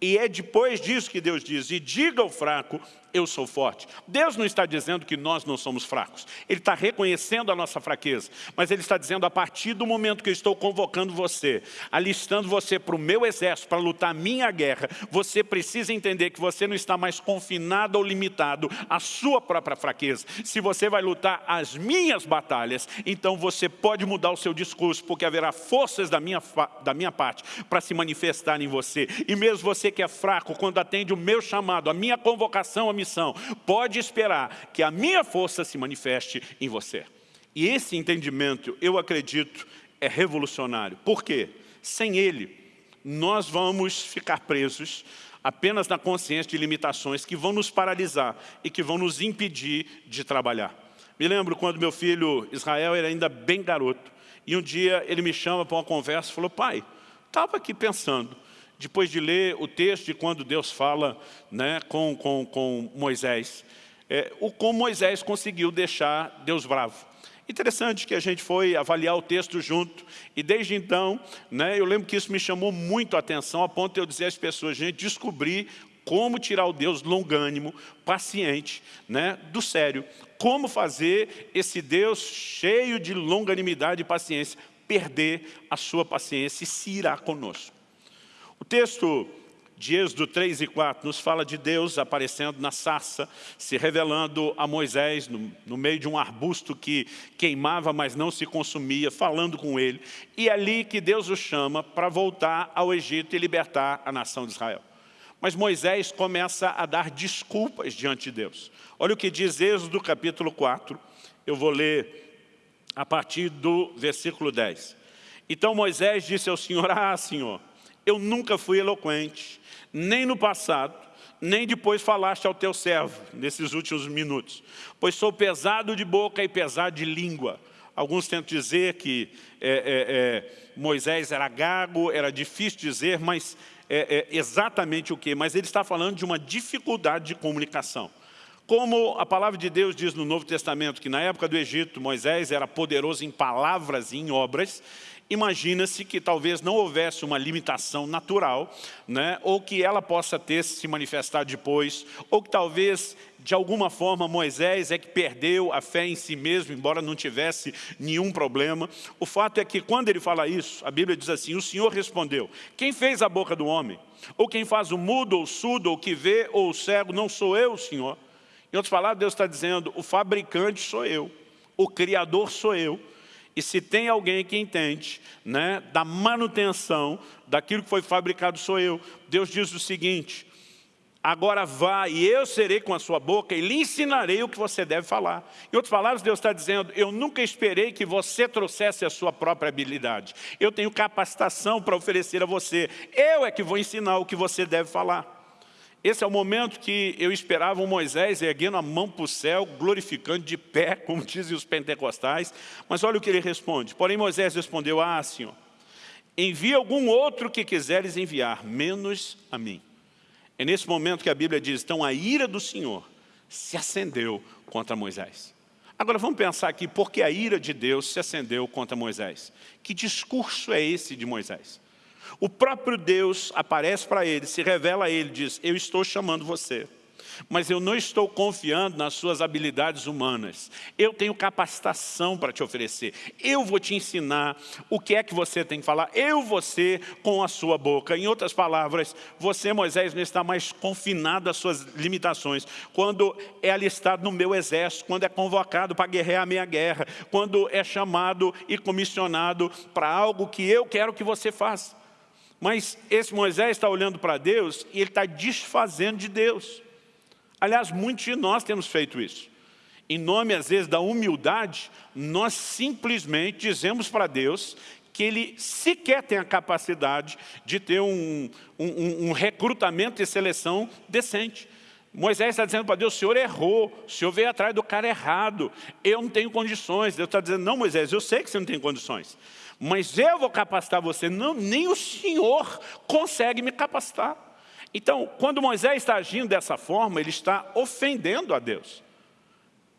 E é depois disso que Deus diz, e diga ao fraco, eu sou forte. Deus não está dizendo que nós não somos fracos. Ele está reconhecendo a nossa fraqueza. Mas Ele está dizendo, a partir do momento que eu estou convocando você, alistando você para o meu exército, para lutar a minha guerra, você precisa entender que você não está mais confinado ou limitado à sua própria fraqueza. Se você vai lutar as minhas batalhas, então você pode mudar o seu discurso, porque haverá forças da minha, da minha parte para se manifestar em você. E mesmo você que é fraco, quando atende o meu chamado, a minha convocação, a missão, pode esperar que a minha força se manifeste em você. E esse entendimento, eu acredito, é revolucionário. Por quê? Sem ele, nós vamos ficar presos apenas na consciência de limitações que vão nos paralisar e que vão nos impedir de trabalhar. Me lembro quando meu filho Israel era ainda bem garoto, e um dia ele me chama para uma conversa e falou, pai, estava aqui pensando, depois de ler o texto de quando Deus fala né, com, com, com Moisés, é, o como Moisés conseguiu deixar Deus bravo. Interessante que a gente foi avaliar o texto junto, e desde então, né, eu lembro que isso me chamou muito a atenção, a ponto de eu dizer às pessoas, gente, descobri como tirar o Deus longânimo, paciente, né, do sério. Como fazer esse Deus cheio de longanimidade e paciência perder a sua paciência e se irá conosco. O texto de Êxodo 3 e 4 nos fala de Deus aparecendo na sarça, se revelando a Moisés no, no, meio de um arbusto que queimava, mas não se consumia, falando com ele. E é ali que Deus o chama para voltar ao Egito e libertar a nação de Israel. Mas Moisés começa a dar desculpas diante de Deus. Olha o que diz Êxodo capítulo 4, eu vou ler a partir do versículo 10. Então Moisés disse ao Senhor, ah Senhor, eu nunca fui eloquente, nem no passado, nem depois falaste ao teu servo, nesses últimos minutos, pois sou pesado de boca e pesado de língua. Alguns tentam dizer que é, é, é, Moisés era gago, era difícil dizer, mas é, é exatamente o que? Mas ele está falando de uma dificuldade de comunicação. Como a palavra de Deus diz no Novo Testamento, que na época do Egito, Moisés era poderoso em palavras e em obras, imagina-se que talvez não houvesse uma limitação natural, né, ou que ela possa ter se manifestado depois, ou que talvez, de alguma forma, Moisés é que perdeu a fé em si mesmo, embora não tivesse nenhum problema. O fato é que, quando ele fala isso, a Bíblia diz assim, o Senhor respondeu, quem fez a boca do homem? Ou quem faz o mudo, ou o surdo, ou que vê, ou o cego, não sou eu, Senhor? Em outras palavras, Deus está dizendo, o fabricante sou eu, o criador sou eu, e se tem alguém que entende né, da manutenção daquilo que foi fabricado, sou eu. Deus diz o seguinte, agora vá e eu serei com a sua boca e lhe ensinarei o que você deve falar. Em outras palavras, Deus está dizendo, eu nunca esperei que você trouxesse a sua própria habilidade. Eu tenho capacitação para oferecer a você. Eu é que vou ensinar o que você deve falar. Esse é o momento que eu esperava o Moisés erguendo a mão para o céu, glorificando de pé, como dizem os pentecostais. Mas olha o que ele responde. Porém Moisés respondeu, ah, Senhor, envia algum outro que quiseres enviar, menos a mim. É nesse momento que a Bíblia diz, então a ira do Senhor se acendeu contra Moisés. Agora vamos pensar aqui, por que a ira de Deus se acendeu contra Moisés? Que discurso é esse de Moisés? O próprio Deus aparece para ele, se revela a ele, diz, eu estou chamando você mas eu não estou confiando nas suas habilidades humanas. Eu tenho capacitação para te oferecer. Eu vou te ensinar o que é que você tem que falar. Eu ser com a sua boca. Em outras palavras, você, Moisés, não está mais confinado às suas limitações. Quando é alistado no meu exército, quando é convocado para guerrear a minha guerra, quando é chamado e comissionado para algo que eu quero que você faça. Mas esse Moisés está olhando para Deus e ele está desfazendo de Deus. Aliás, muitos de nós temos feito isso. Em nome, às vezes, da humildade, nós simplesmente dizemos para Deus que Ele sequer tem a capacidade de ter um, um, um recrutamento e seleção decente. Moisés está dizendo para Deus, o Senhor errou, o Senhor veio atrás do cara errado, eu não tenho condições. Deus está dizendo, não Moisés, eu sei que você não tem condições, mas eu vou capacitar você. Não, nem o Senhor consegue me capacitar. Então, quando Moisés está agindo dessa forma, ele está ofendendo a Deus.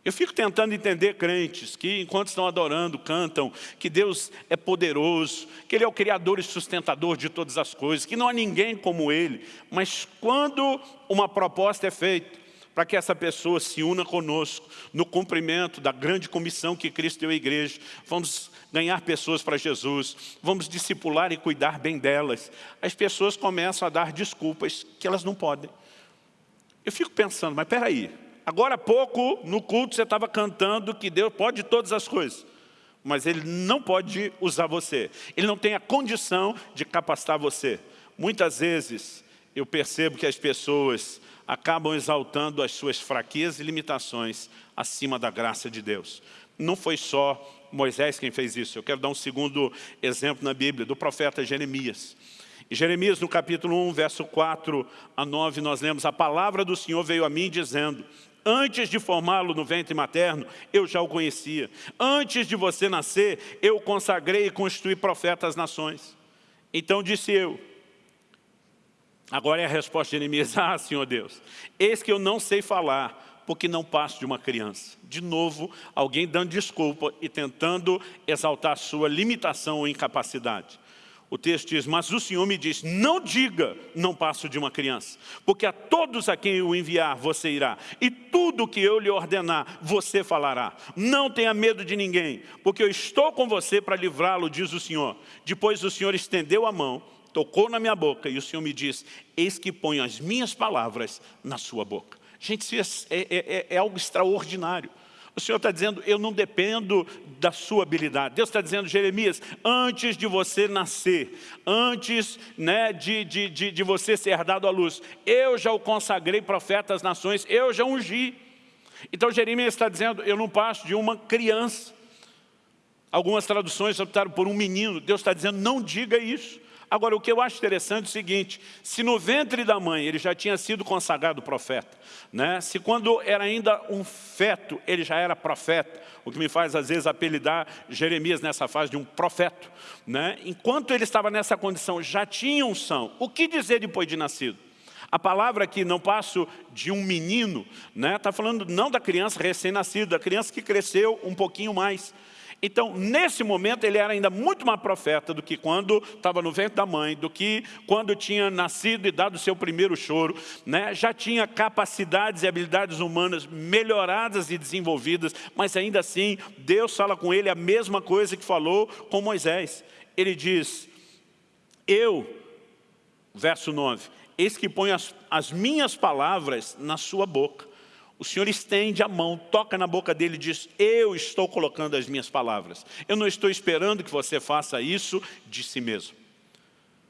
Eu fico tentando entender crentes que, enquanto estão adorando, cantam que Deus é poderoso, que Ele é o Criador e sustentador de todas as coisas, que não há ninguém como Ele. Mas quando uma proposta é feita para que essa pessoa se una conosco no cumprimento da grande comissão que Cristo deu à igreja. Vamos ganhar pessoas para Jesus, vamos discipular e cuidar bem delas. As pessoas começam a dar desculpas que elas não podem. Eu fico pensando, mas peraí, agora há pouco no culto você estava cantando que Deus pode todas as coisas mas Ele não pode usar você. Ele não tem a condição de capacitar você. Muitas vezes eu percebo que as pessoas acabam exaltando as suas fraquezas e limitações acima da graça de Deus. Não foi só Moisés quem fez isso. Eu quero dar um segundo exemplo na Bíblia, do profeta Jeremias. Em Jeremias, no capítulo 1, verso 4 a 9, nós lemos, a palavra do Senhor veio a mim dizendo, Antes de formá-lo no ventre materno, eu já o conhecia. Antes de você nascer, eu consagrei e constituí profeta às nações. Então disse eu, agora é a resposta de Jeremias, ah, Senhor Deus, eis que eu não sei falar, porque não passo de uma criança. De novo, alguém dando desculpa e tentando exaltar sua limitação ou incapacidade. O texto diz, mas o Senhor me diz, não diga, não passo de uma criança, porque a todos a quem eu enviar você irá, e tudo que eu lhe ordenar, você falará. Não tenha medo de ninguém, porque eu estou com você para livrá-lo, diz o Senhor. Depois o Senhor estendeu a mão, tocou na minha boca, e o Senhor me diz, eis que ponho as minhas palavras na sua boca. Gente, isso é, é, é, é algo extraordinário. O Senhor está dizendo, eu não dependo da sua habilidade. Deus está dizendo, Jeremias, antes de você nascer, antes né, de, de, de, de você ser dado à luz, eu já o consagrei profeta às nações, eu já ungi. Então Jeremias está dizendo, eu não passo de uma criança. Algumas traduções optaram por um menino. Deus está dizendo, não diga isso. Agora, o que eu acho interessante é o seguinte, se no ventre da mãe ele já tinha sido consagrado profeta, né? se quando era ainda um feto ele já era profeta, o que me faz às vezes apelidar Jeremias nessa fase de um profeta, né? enquanto ele estava nessa condição já tinha unção, o que dizer depois de nascido? A palavra aqui, não passo de um menino, está né? Tá falando não da criança recém-nascida, da criança que cresceu um pouquinho mais. Então, nesse momento, ele era ainda muito mais profeta do que quando estava no ventre da mãe, do que quando tinha nascido e dado o seu primeiro choro. Né? Já tinha capacidades e habilidades humanas melhoradas e desenvolvidas, mas ainda assim, Deus fala com ele a mesma coisa que falou com Moisés. Ele diz, eu, verso 9, eis que ponho as, as minhas palavras na sua boca. O Senhor estende a mão, toca na boca dele e diz, eu estou colocando as minhas palavras. Eu não estou esperando que você faça isso de si mesmo.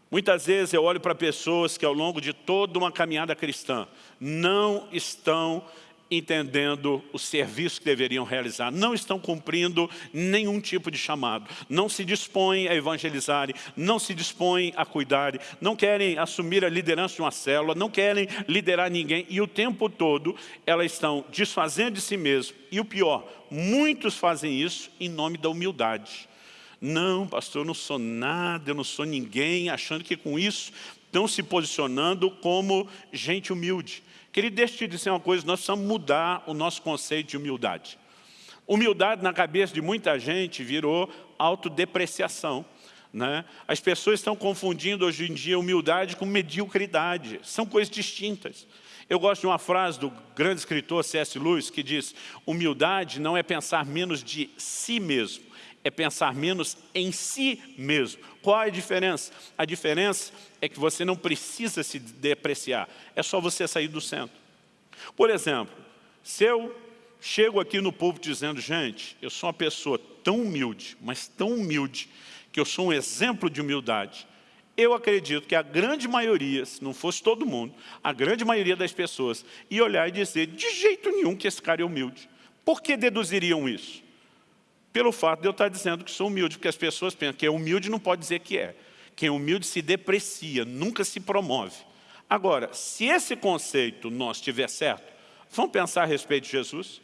Muitas vezes eu olho para pessoas que ao longo de toda uma caminhada cristã não estão entendendo o serviço que deveriam realizar, não estão cumprindo nenhum tipo de chamado, não se dispõem a evangelizarem, não se dispõem a cuidarem, não querem assumir a liderança de uma célula, não querem liderar ninguém e o tempo todo elas estão desfazendo de si mesmo e o pior, muitos fazem isso em nome da humildade. Não, pastor, eu não sou nada, eu não sou ninguém, achando que com isso estão se posicionando como gente humilde. Querido, deixa eu te dizer uma coisa, nós precisamos mudar o nosso conceito de humildade. Humildade na cabeça de muita gente virou autodepreciação. Né? As pessoas estão confundindo hoje em dia humildade com mediocridade. São coisas distintas. Eu gosto de uma frase do grande escritor C.S. Lewis que diz humildade não é pensar menos de si mesmo, é pensar menos em si mesmo. Qual a diferença? A diferença é que você não precisa se depreciar, é só você sair do centro. Por exemplo, se eu chego aqui no povo dizendo, gente, eu sou uma pessoa tão humilde, mas tão humilde, que eu sou um exemplo de humildade, eu acredito que a grande maioria, se não fosse todo mundo, a grande maioria das pessoas ia olhar e dizer, de jeito nenhum que esse cara é humilde. Por que deduziriam isso? Pelo fato de eu estar dizendo que sou humilde, porque as pessoas pensam que é humilde não pode dizer que é. Quem é humilde se deprecia, nunca se promove. Agora, se esse conceito nós estiver certo, vamos pensar a respeito de Jesus?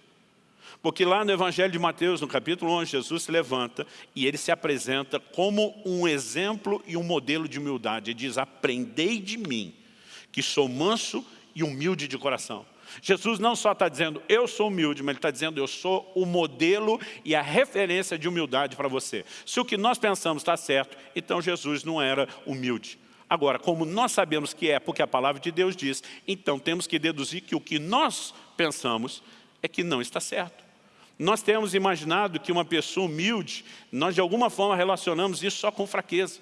Porque lá no Evangelho de Mateus, no capítulo 11, Jesus se levanta e ele se apresenta como um exemplo e um modelo de humildade. Ele diz, aprendei de mim, que sou manso e humilde de coração. Jesus não só está dizendo, eu sou humilde, mas Ele está dizendo, eu sou o modelo e a referência de humildade para você. Se o que nós pensamos está certo, então Jesus não era humilde. Agora, como nós sabemos que é porque a palavra de Deus diz, então temos que deduzir que o que nós pensamos é que não está certo. Nós temos imaginado que uma pessoa humilde, nós de alguma forma relacionamos isso só com fraqueza.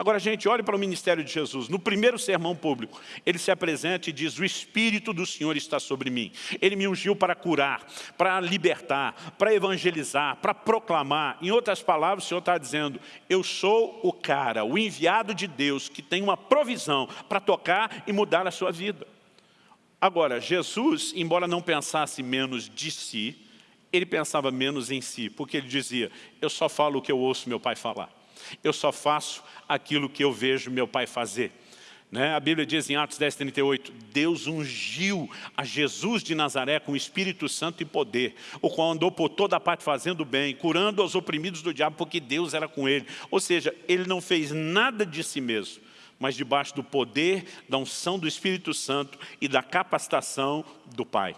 Agora, gente, olhe para o ministério de Jesus. No primeiro sermão público, ele se apresenta e diz, o Espírito do Senhor está sobre mim. Ele me ungiu para curar, para libertar, para evangelizar, para proclamar. Em outras palavras, o Senhor está dizendo, eu sou o cara, o enviado de Deus, que tem uma provisão para tocar e mudar a sua vida. Agora, Jesus, embora não pensasse menos de si, ele pensava menos em si, porque ele dizia, eu só falo o que eu ouço meu pai falar. Eu só faço aquilo que eu vejo meu pai fazer. Né? A Bíblia diz em Atos 10, 38, Deus ungiu a Jesus de Nazaré com o Espírito Santo e poder, o qual andou por toda a parte fazendo bem, curando os oprimidos do diabo, porque Deus era com ele. Ou seja, ele não fez nada de si mesmo, mas debaixo do poder, da unção do Espírito Santo e da capacitação do Pai.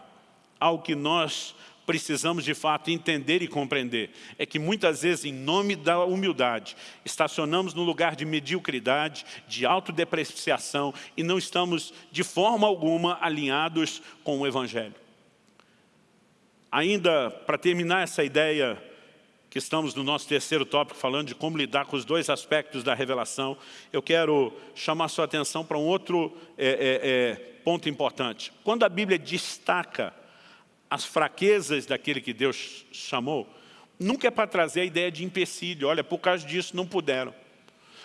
Algo que nós precisamos de fato entender e compreender é que muitas vezes, em nome da humildade, estacionamos no lugar de mediocridade, de autodepreciação e não estamos de forma alguma alinhados com o Evangelho. Ainda para terminar essa ideia que estamos no nosso terceiro tópico, falando de como lidar com os dois aspectos da revelação, eu quero chamar sua atenção para um outro é, é, é, ponto importante. Quando a Bíblia destaca as fraquezas daquele que Deus chamou, nunca é para trazer a ideia de empecilho. Olha, por causa disso não puderam.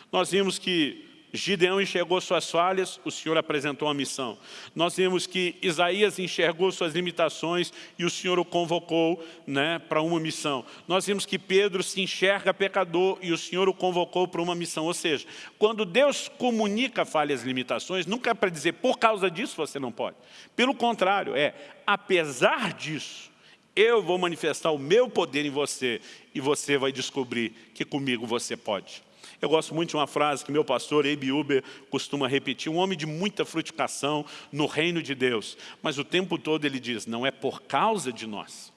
Nós vimos que Gideão enxergou suas falhas, o Senhor apresentou a missão. Nós vimos que Isaías enxergou suas limitações e o Senhor o convocou né, para uma missão. Nós vimos que Pedro se enxerga pecador e o Senhor o convocou para uma missão. Ou seja, quando Deus comunica falhas e limitações, nunca é para dizer, por causa disso você não pode. Pelo contrário, é, apesar disso, eu vou manifestar o meu poder em você e você vai descobrir que comigo você pode. Eu gosto muito de uma frase que meu pastor, Abe Uber, costuma repetir. Um homem de muita frutificação no reino de Deus. Mas o tempo todo ele diz, não é por causa de nós,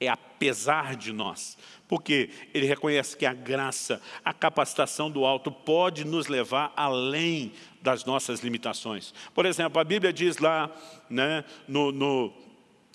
é apesar de nós. Porque ele reconhece que a graça, a capacitação do alto pode nos levar além das nossas limitações. Por exemplo, a Bíblia diz lá né, no, no,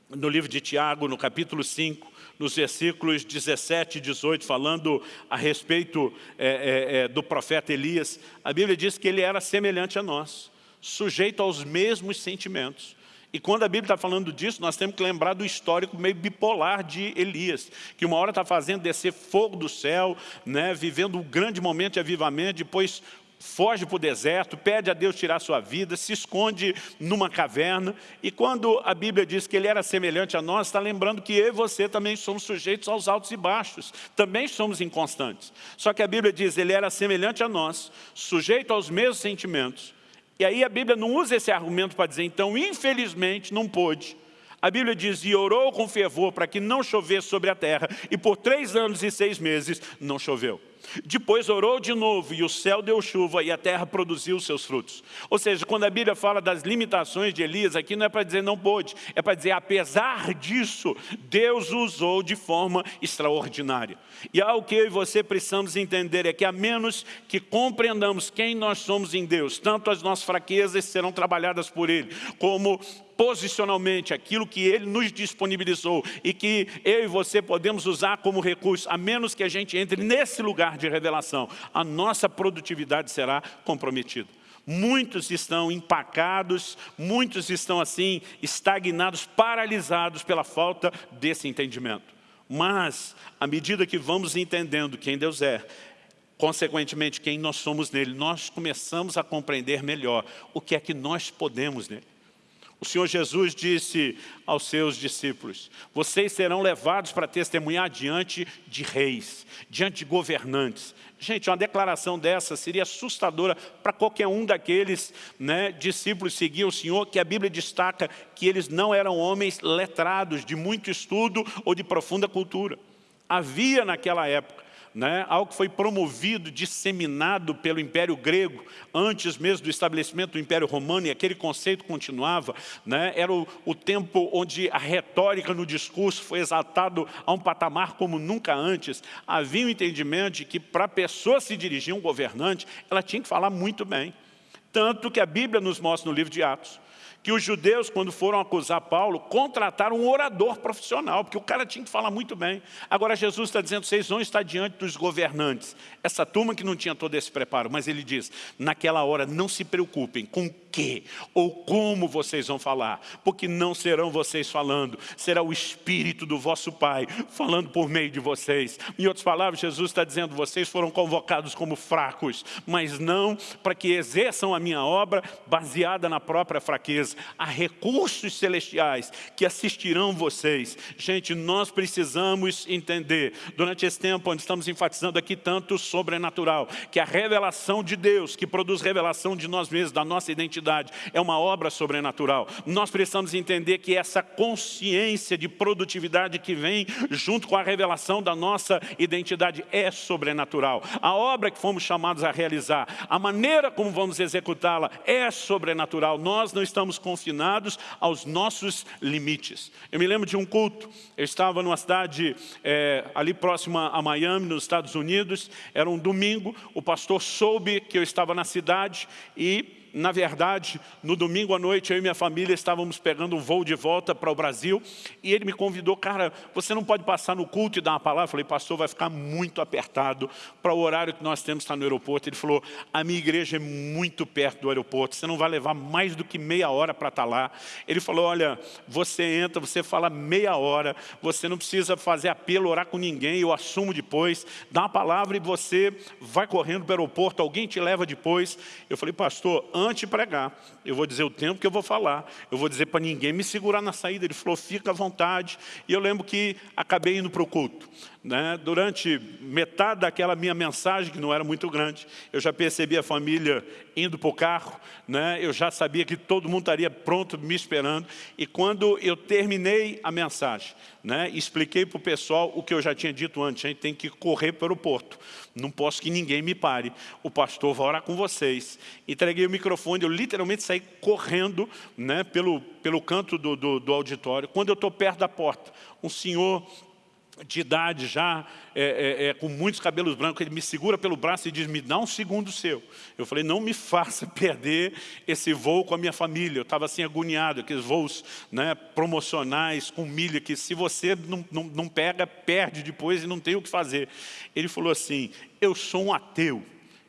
no livro de Tiago, no capítulo 5, nos versículos 17 e 18, falando a respeito é, é, é, do profeta Elias, a Bíblia diz que ele era semelhante a nós, sujeito aos mesmos sentimentos. E quando a Bíblia está falando disso, nós temos que lembrar do histórico meio bipolar de Elias, que uma hora está fazendo descer fogo do céu, né, vivendo um grande momento de avivamento, depois foge para o deserto, pede a Deus tirar sua vida, se esconde numa caverna. E quando a Bíblia diz que ele era semelhante a nós, está lembrando que eu e você também somos sujeitos aos altos e baixos. Também somos inconstantes. Só que a Bíblia diz, ele era semelhante a nós, sujeito aos mesmos sentimentos. E aí a Bíblia não usa esse argumento para dizer, então, infelizmente, não pôde. A Bíblia diz, e orou com fervor para que não chovesse sobre a terra, e por três anos e seis meses não choveu. Depois orou de novo e o céu deu chuva e a terra produziu seus frutos. Ou seja, quando a Bíblia fala das limitações de Elias, aqui não é para dizer não pôde, é para dizer apesar disso, Deus usou de forma extraordinária. E algo que eu e você precisamos entender é que a menos que compreendamos quem nós somos em Deus, tanto as nossas fraquezas serão trabalhadas por Ele, como posicionalmente aquilo que Ele nos disponibilizou e que eu e você podemos usar como recurso, a menos que a gente entre nesse lugar de revelação, a nossa produtividade será comprometida. Muitos estão empacados, muitos estão assim, estagnados, paralisados pela falta desse entendimento. Mas, à medida que vamos entendendo quem Deus é, consequentemente quem nós somos nele, nós começamos a compreender melhor o que é que nós podemos nele. O Senhor Jesus disse aos seus discípulos, vocês serão levados para testemunhar diante de reis, diante de governantes. Gente, uma declaração dessa seria assustadora para qualquer um daqueles né, discípulos seguir o Senhor, que a Bíblia destaca que eles não eram homens letrados, de muito estudo ou de profunda cultura. Havia naquela época né, algo que foi promovido, disseminado pelo Império Grego, antes mesmo do estabelecimento do Império Romano, e aquele conceito continuava, né, era o, o tempo onde a retórica no discurso foi exaltado a um patamar como nunca antes. Havia um entendimento de que para a pessoa se dirigir a um governante, ela tinha que falar muito bem. Tanto que a Bíblia nos mostra no livro de Atos, que os judeus, quando foram acusar Paulo, contrataram um orador profissional, porque o cara tinha que falar muito bem. Agora Jesus está dizendo, vocês vão estar diante dos governantes. Essa turma que não tinha todo esse preparo, mas ele diz, naquela hora não se preocupem com que ou como vocês vão falar, porque não serão vocês falando, será o Espírito do vosso Pai falando por meio de vocês. Em outras palavras, Jesus está dizendo, vocês foram convocados como fracos, mas não para que exerçam a minha obra baseada na própria fraqueza. Há recursos celestiais que assistirão vocês. Gente, nós precisamos entender, durante esse tempo onde estamos enfatizando aqui tanto o sobrenatural, que a revelação de Deus, que produz revelação de nós mesmos, da nossa identidade, é uma obra sobrenatural. Nós precisamos entender que essa consciência de produtividade que vem junto com a revelação da nossa identidade é sobrenatural. A obra que fomos chamados a realizar, a maneira como vamos executá-la é sobrenatural. Nós não estamos confinados aos nossos limites. Eu me lembro de um culto, eu estava numa cidade é, ali próxima a Miami, nos Estados Unidos, era um domingo, o pastor soube que eu estava na cidade e na verdade, no domingo à noite, eu e minha família estávamos pegando um voo de volta para o Brasil e ele me convidou, cara, você não pode passar no culto e dar uma palavra? Eu falei, pastor, vai ficar muito apertado para o horário que nós temos estar no aeroporto. Ele falou, a minha igreja é muito perto do aeroporto, você não vai levar mais do que meia hora para estar lá. Ele falou, olha, você entra, você fala meia hora, você não precisa fazer apelo, orar com ninguém, eu assumo depois, dá uma palavra e você vai correndo para o aeroporto, alguém te leva depois. Eu falei, pastor, de pregar, eu vou dizer o tempo que eu vou falar, eu vou dizer para ninguém me segurar na saída. Ele falou, fica à vontade. E eu lembro que acabei indo para o culto. Né? Durante metade daquela minha mensagem, que não era muito grande, eu já percebi a família indo para o carro, né? eu já sabia que todo mundo estaria pronto me esperando. E quando eu terminei a mensagem, né? expliquei para o pessoal o que eu já tinha dito antes, a gente tem que correr para o porto. Não posso que ninguém me pare. O pastor vai orar com vocês. Entreguei o microfone, eu literalmente saí correndo né? pelo, pelo canto do, do, do auditório. Quando eu estou perto da porta, um senhor de idade já, é, é, é, com muitos cabelos brancos, ele me segura pelo braço e diz, me dá um segundo seu. Eu falei, não me faça perder esse voo com a minha família. Eu estava assim agoniado, aqueles voos né, promocionais com milha, que se você não, não, não pega, perde depois e não tem o que fazer. Ele falou assim, eu sou um ateu.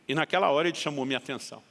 E naquela hora ele chamou minha atenção.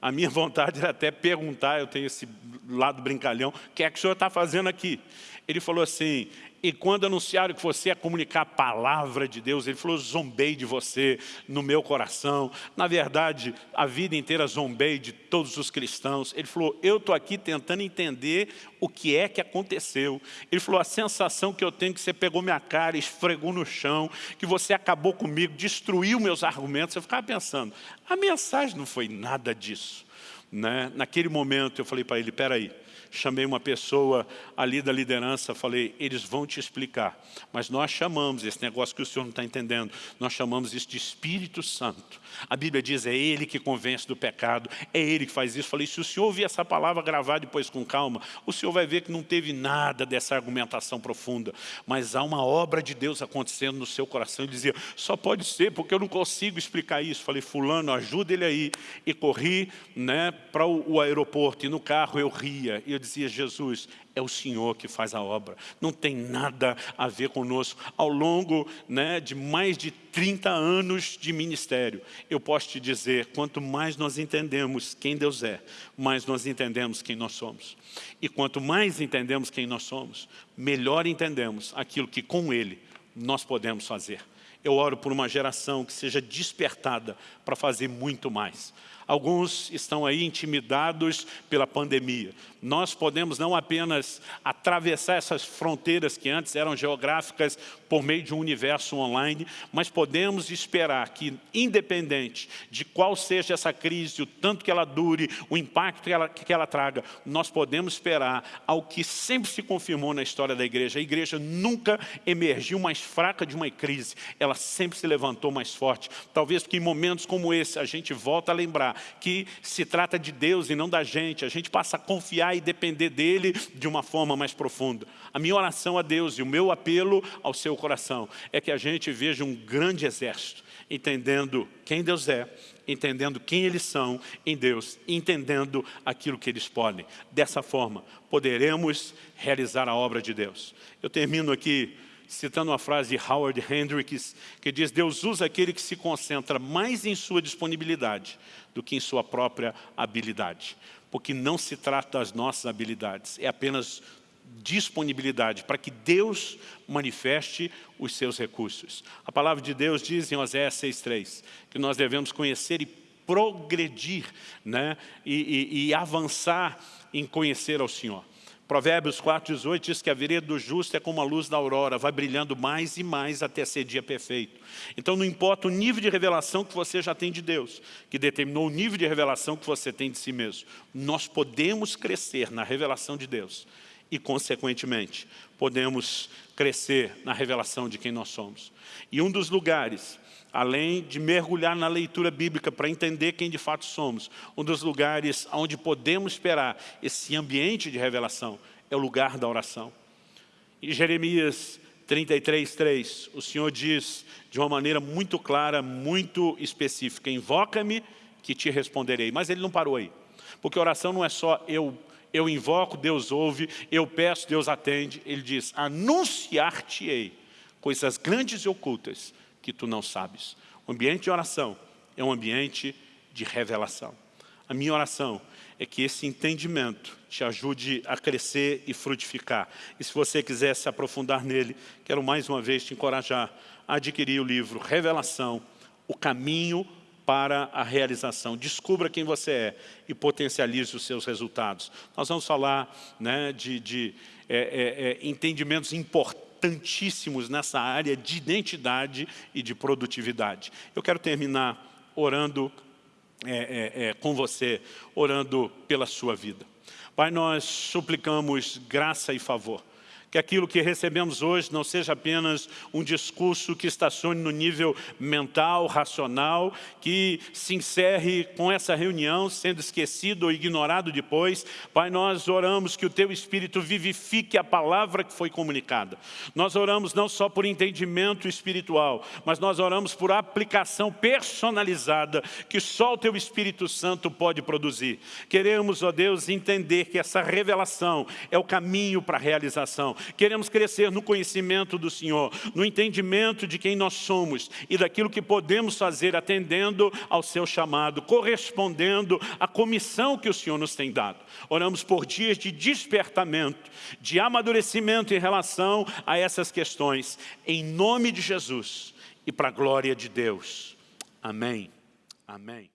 A minha vontade era até perguntar, eu tenho esse lado brincalhão, o que é que o senhor está fazendo aqui? Ele falou assim, e quando anunciaram que você ia comunicar a palavra de Deus, ele falou, zombei de você no meu coração. Na verdade, a vida inteira zombei de todos os cristãos. Ele falou, eu estou aqui tentando entender o que é que aconteceu. Ele falou, a sensação que eu tenho é que você pegou minha cara, esfregou no chão, que você acabou comigo, destruiu meus argumentos. Eu ficava pensando, a mensagem não foi nada disso. Né? Naquele momento eu falei para ele, peraí, chamei uma pessoa ali da liderança, falei, eles vão te explicar. Mas nós chamamos esse negócio que o senhor não está entendendo, nós chamamos isso de Espírito Santo. A Bíblia diz, é Ele que convence do pecado, é Ele que faz isso. Falei, se o senhor ouvir essa palavra gravar depois com calma, o senhor vai ver que não teve nada dessa argumentação profunda. Mas há uma obra de Deus acontecendo no seu coração. Ele dizia, só pode ser porque eu não consigo explicar isso. Falei, fulano, ajuda ele aí. E corri né, para o aeroporto e no carro eu ria. E eu dizia, Jesus, é o Senhor que faz a obra. Não tem nada a ver conosco. Ao longo né, de mais de 30 anos de ministério, eu posso te dizer, quanto mais nós entendemos quem Deus é, mais nós entendemos quem nós somos. E quanto mais entendemos quem nós somos, melhor entendemos aquilo que com Ele nós podemos fazer. Eu oro por uma geração que seja despertada para fazer muito mais. Alguns estão aí intimidados pela pandemia. Nós podemos não apenas atravessar essas fronteiras que antes eram geográficas por meio de um universo online, mas podemos esperar que, independente de qual seja essa crise, o tanto que ela dure, o impacto que ela, que ela traga, nós podemos esperar ao que sempre se confirmou na história da igreja. A igreja nunca emergiu mais fraca de uma crise, ela sempre se levantou mais forte. Talvez porque em momentos como esse a gente volta a lembrar que se trata de Deus e não da gente. A gente passa a confiar e depender dEle de uma forma mais profunda. A minha oração a Deus e o meu apelo ao seu coração é que a gente veja um grande exército entendendo quem Deus é, entendendo quem eles são em Deus, entendendo aquilo que eles podem. Dessa forma, poderemos realizar a obra de Deus. Eu termino aqui citando uma frase de Howard Hendricks, que diz, Deus usa aquele que se concentra mais em sua disponibilidade do que em sua própria habilidade. Porque não se trata das nossas habilidades, é apenas disponibilidade para que Deus manifeste os seus recursos. A palavra de Deus diz em Oséias 6,3 que nós devemos conhecer e progredir né? e, e, e avançar em conhecer ao Senhor. Provérbios 4,18 diz que a vereda do justo é como a luz da aurora, vai brilhando mais e mais até ser dia perfeito. Então não importa o nível de revelação que você já tem de Deus, que determinou o nível de revelação que você tem de si mesmo. Nós podemos crescer na revelação de Deus e, consequentemente, podemos crescer na revelação de quem nós somos. E um dos lugares, além de mergulhar na leitura bíblica para entender quem de fato somos, um dos lugares onde podemos esperar esse ambiente de revelação é o lugar da oração. Em Jeremias 33, 3, o Senhor diz de uma maneira muito clara, muito específica, invoca-me que te responderei. Mas ele não parou aí, porque oração não é só eu eu invoco, Deus ouve, eu peço, Deus atende. Ele diz, anunciar-te-ei coisas grandes e ocultas que tu não sabes. O ambiente de oração é um ambiente de revelação. A minha oração é que esse entendimento te ajude a crescer e frutificar. E se você quiser se aprofundar nele, quero mais uma vez te encorajar a adquirir o livro Revelação, o caminho para a realização. Descubra quem você é e potencialize os seus resultados. Nós vamos falar né, de, de é, é, é, entendimentos importantíssimos nessa área de identidade e de produtividade. Eu quero terminar orando é, é, é, com você, orando pela sua vida. Pai, nós suplicamos graça e favor que aquilo que recebemos hoje não seja apenas um discurso que estacione no nível mental, racional, que se encerre com essa reunião, sendo esquecido ou ignorado depois. Pai, nós oramos que o Teu Espírito vivifique a palavra que foi comunicada. Nós oramos não só por entendimento espiritual, mas nós oramos por aplicação personalizada que só o Teu Espírito Santo pode produzir. Queremos, ó Deus, entender que essa revelação é o caminho para a realização Queremos crescer no conhecimento do Senhor, no entendimento de quem nós somos e daquilo que podemos fazer atendendo ao seu chamado, correspondendo à comissão que o Senhor nos tem dado. Oramos por dias de despertamento, de amadurecimento em relação a essas questões, em nome de Jesus e para a glória de Deus. Amém. Amém.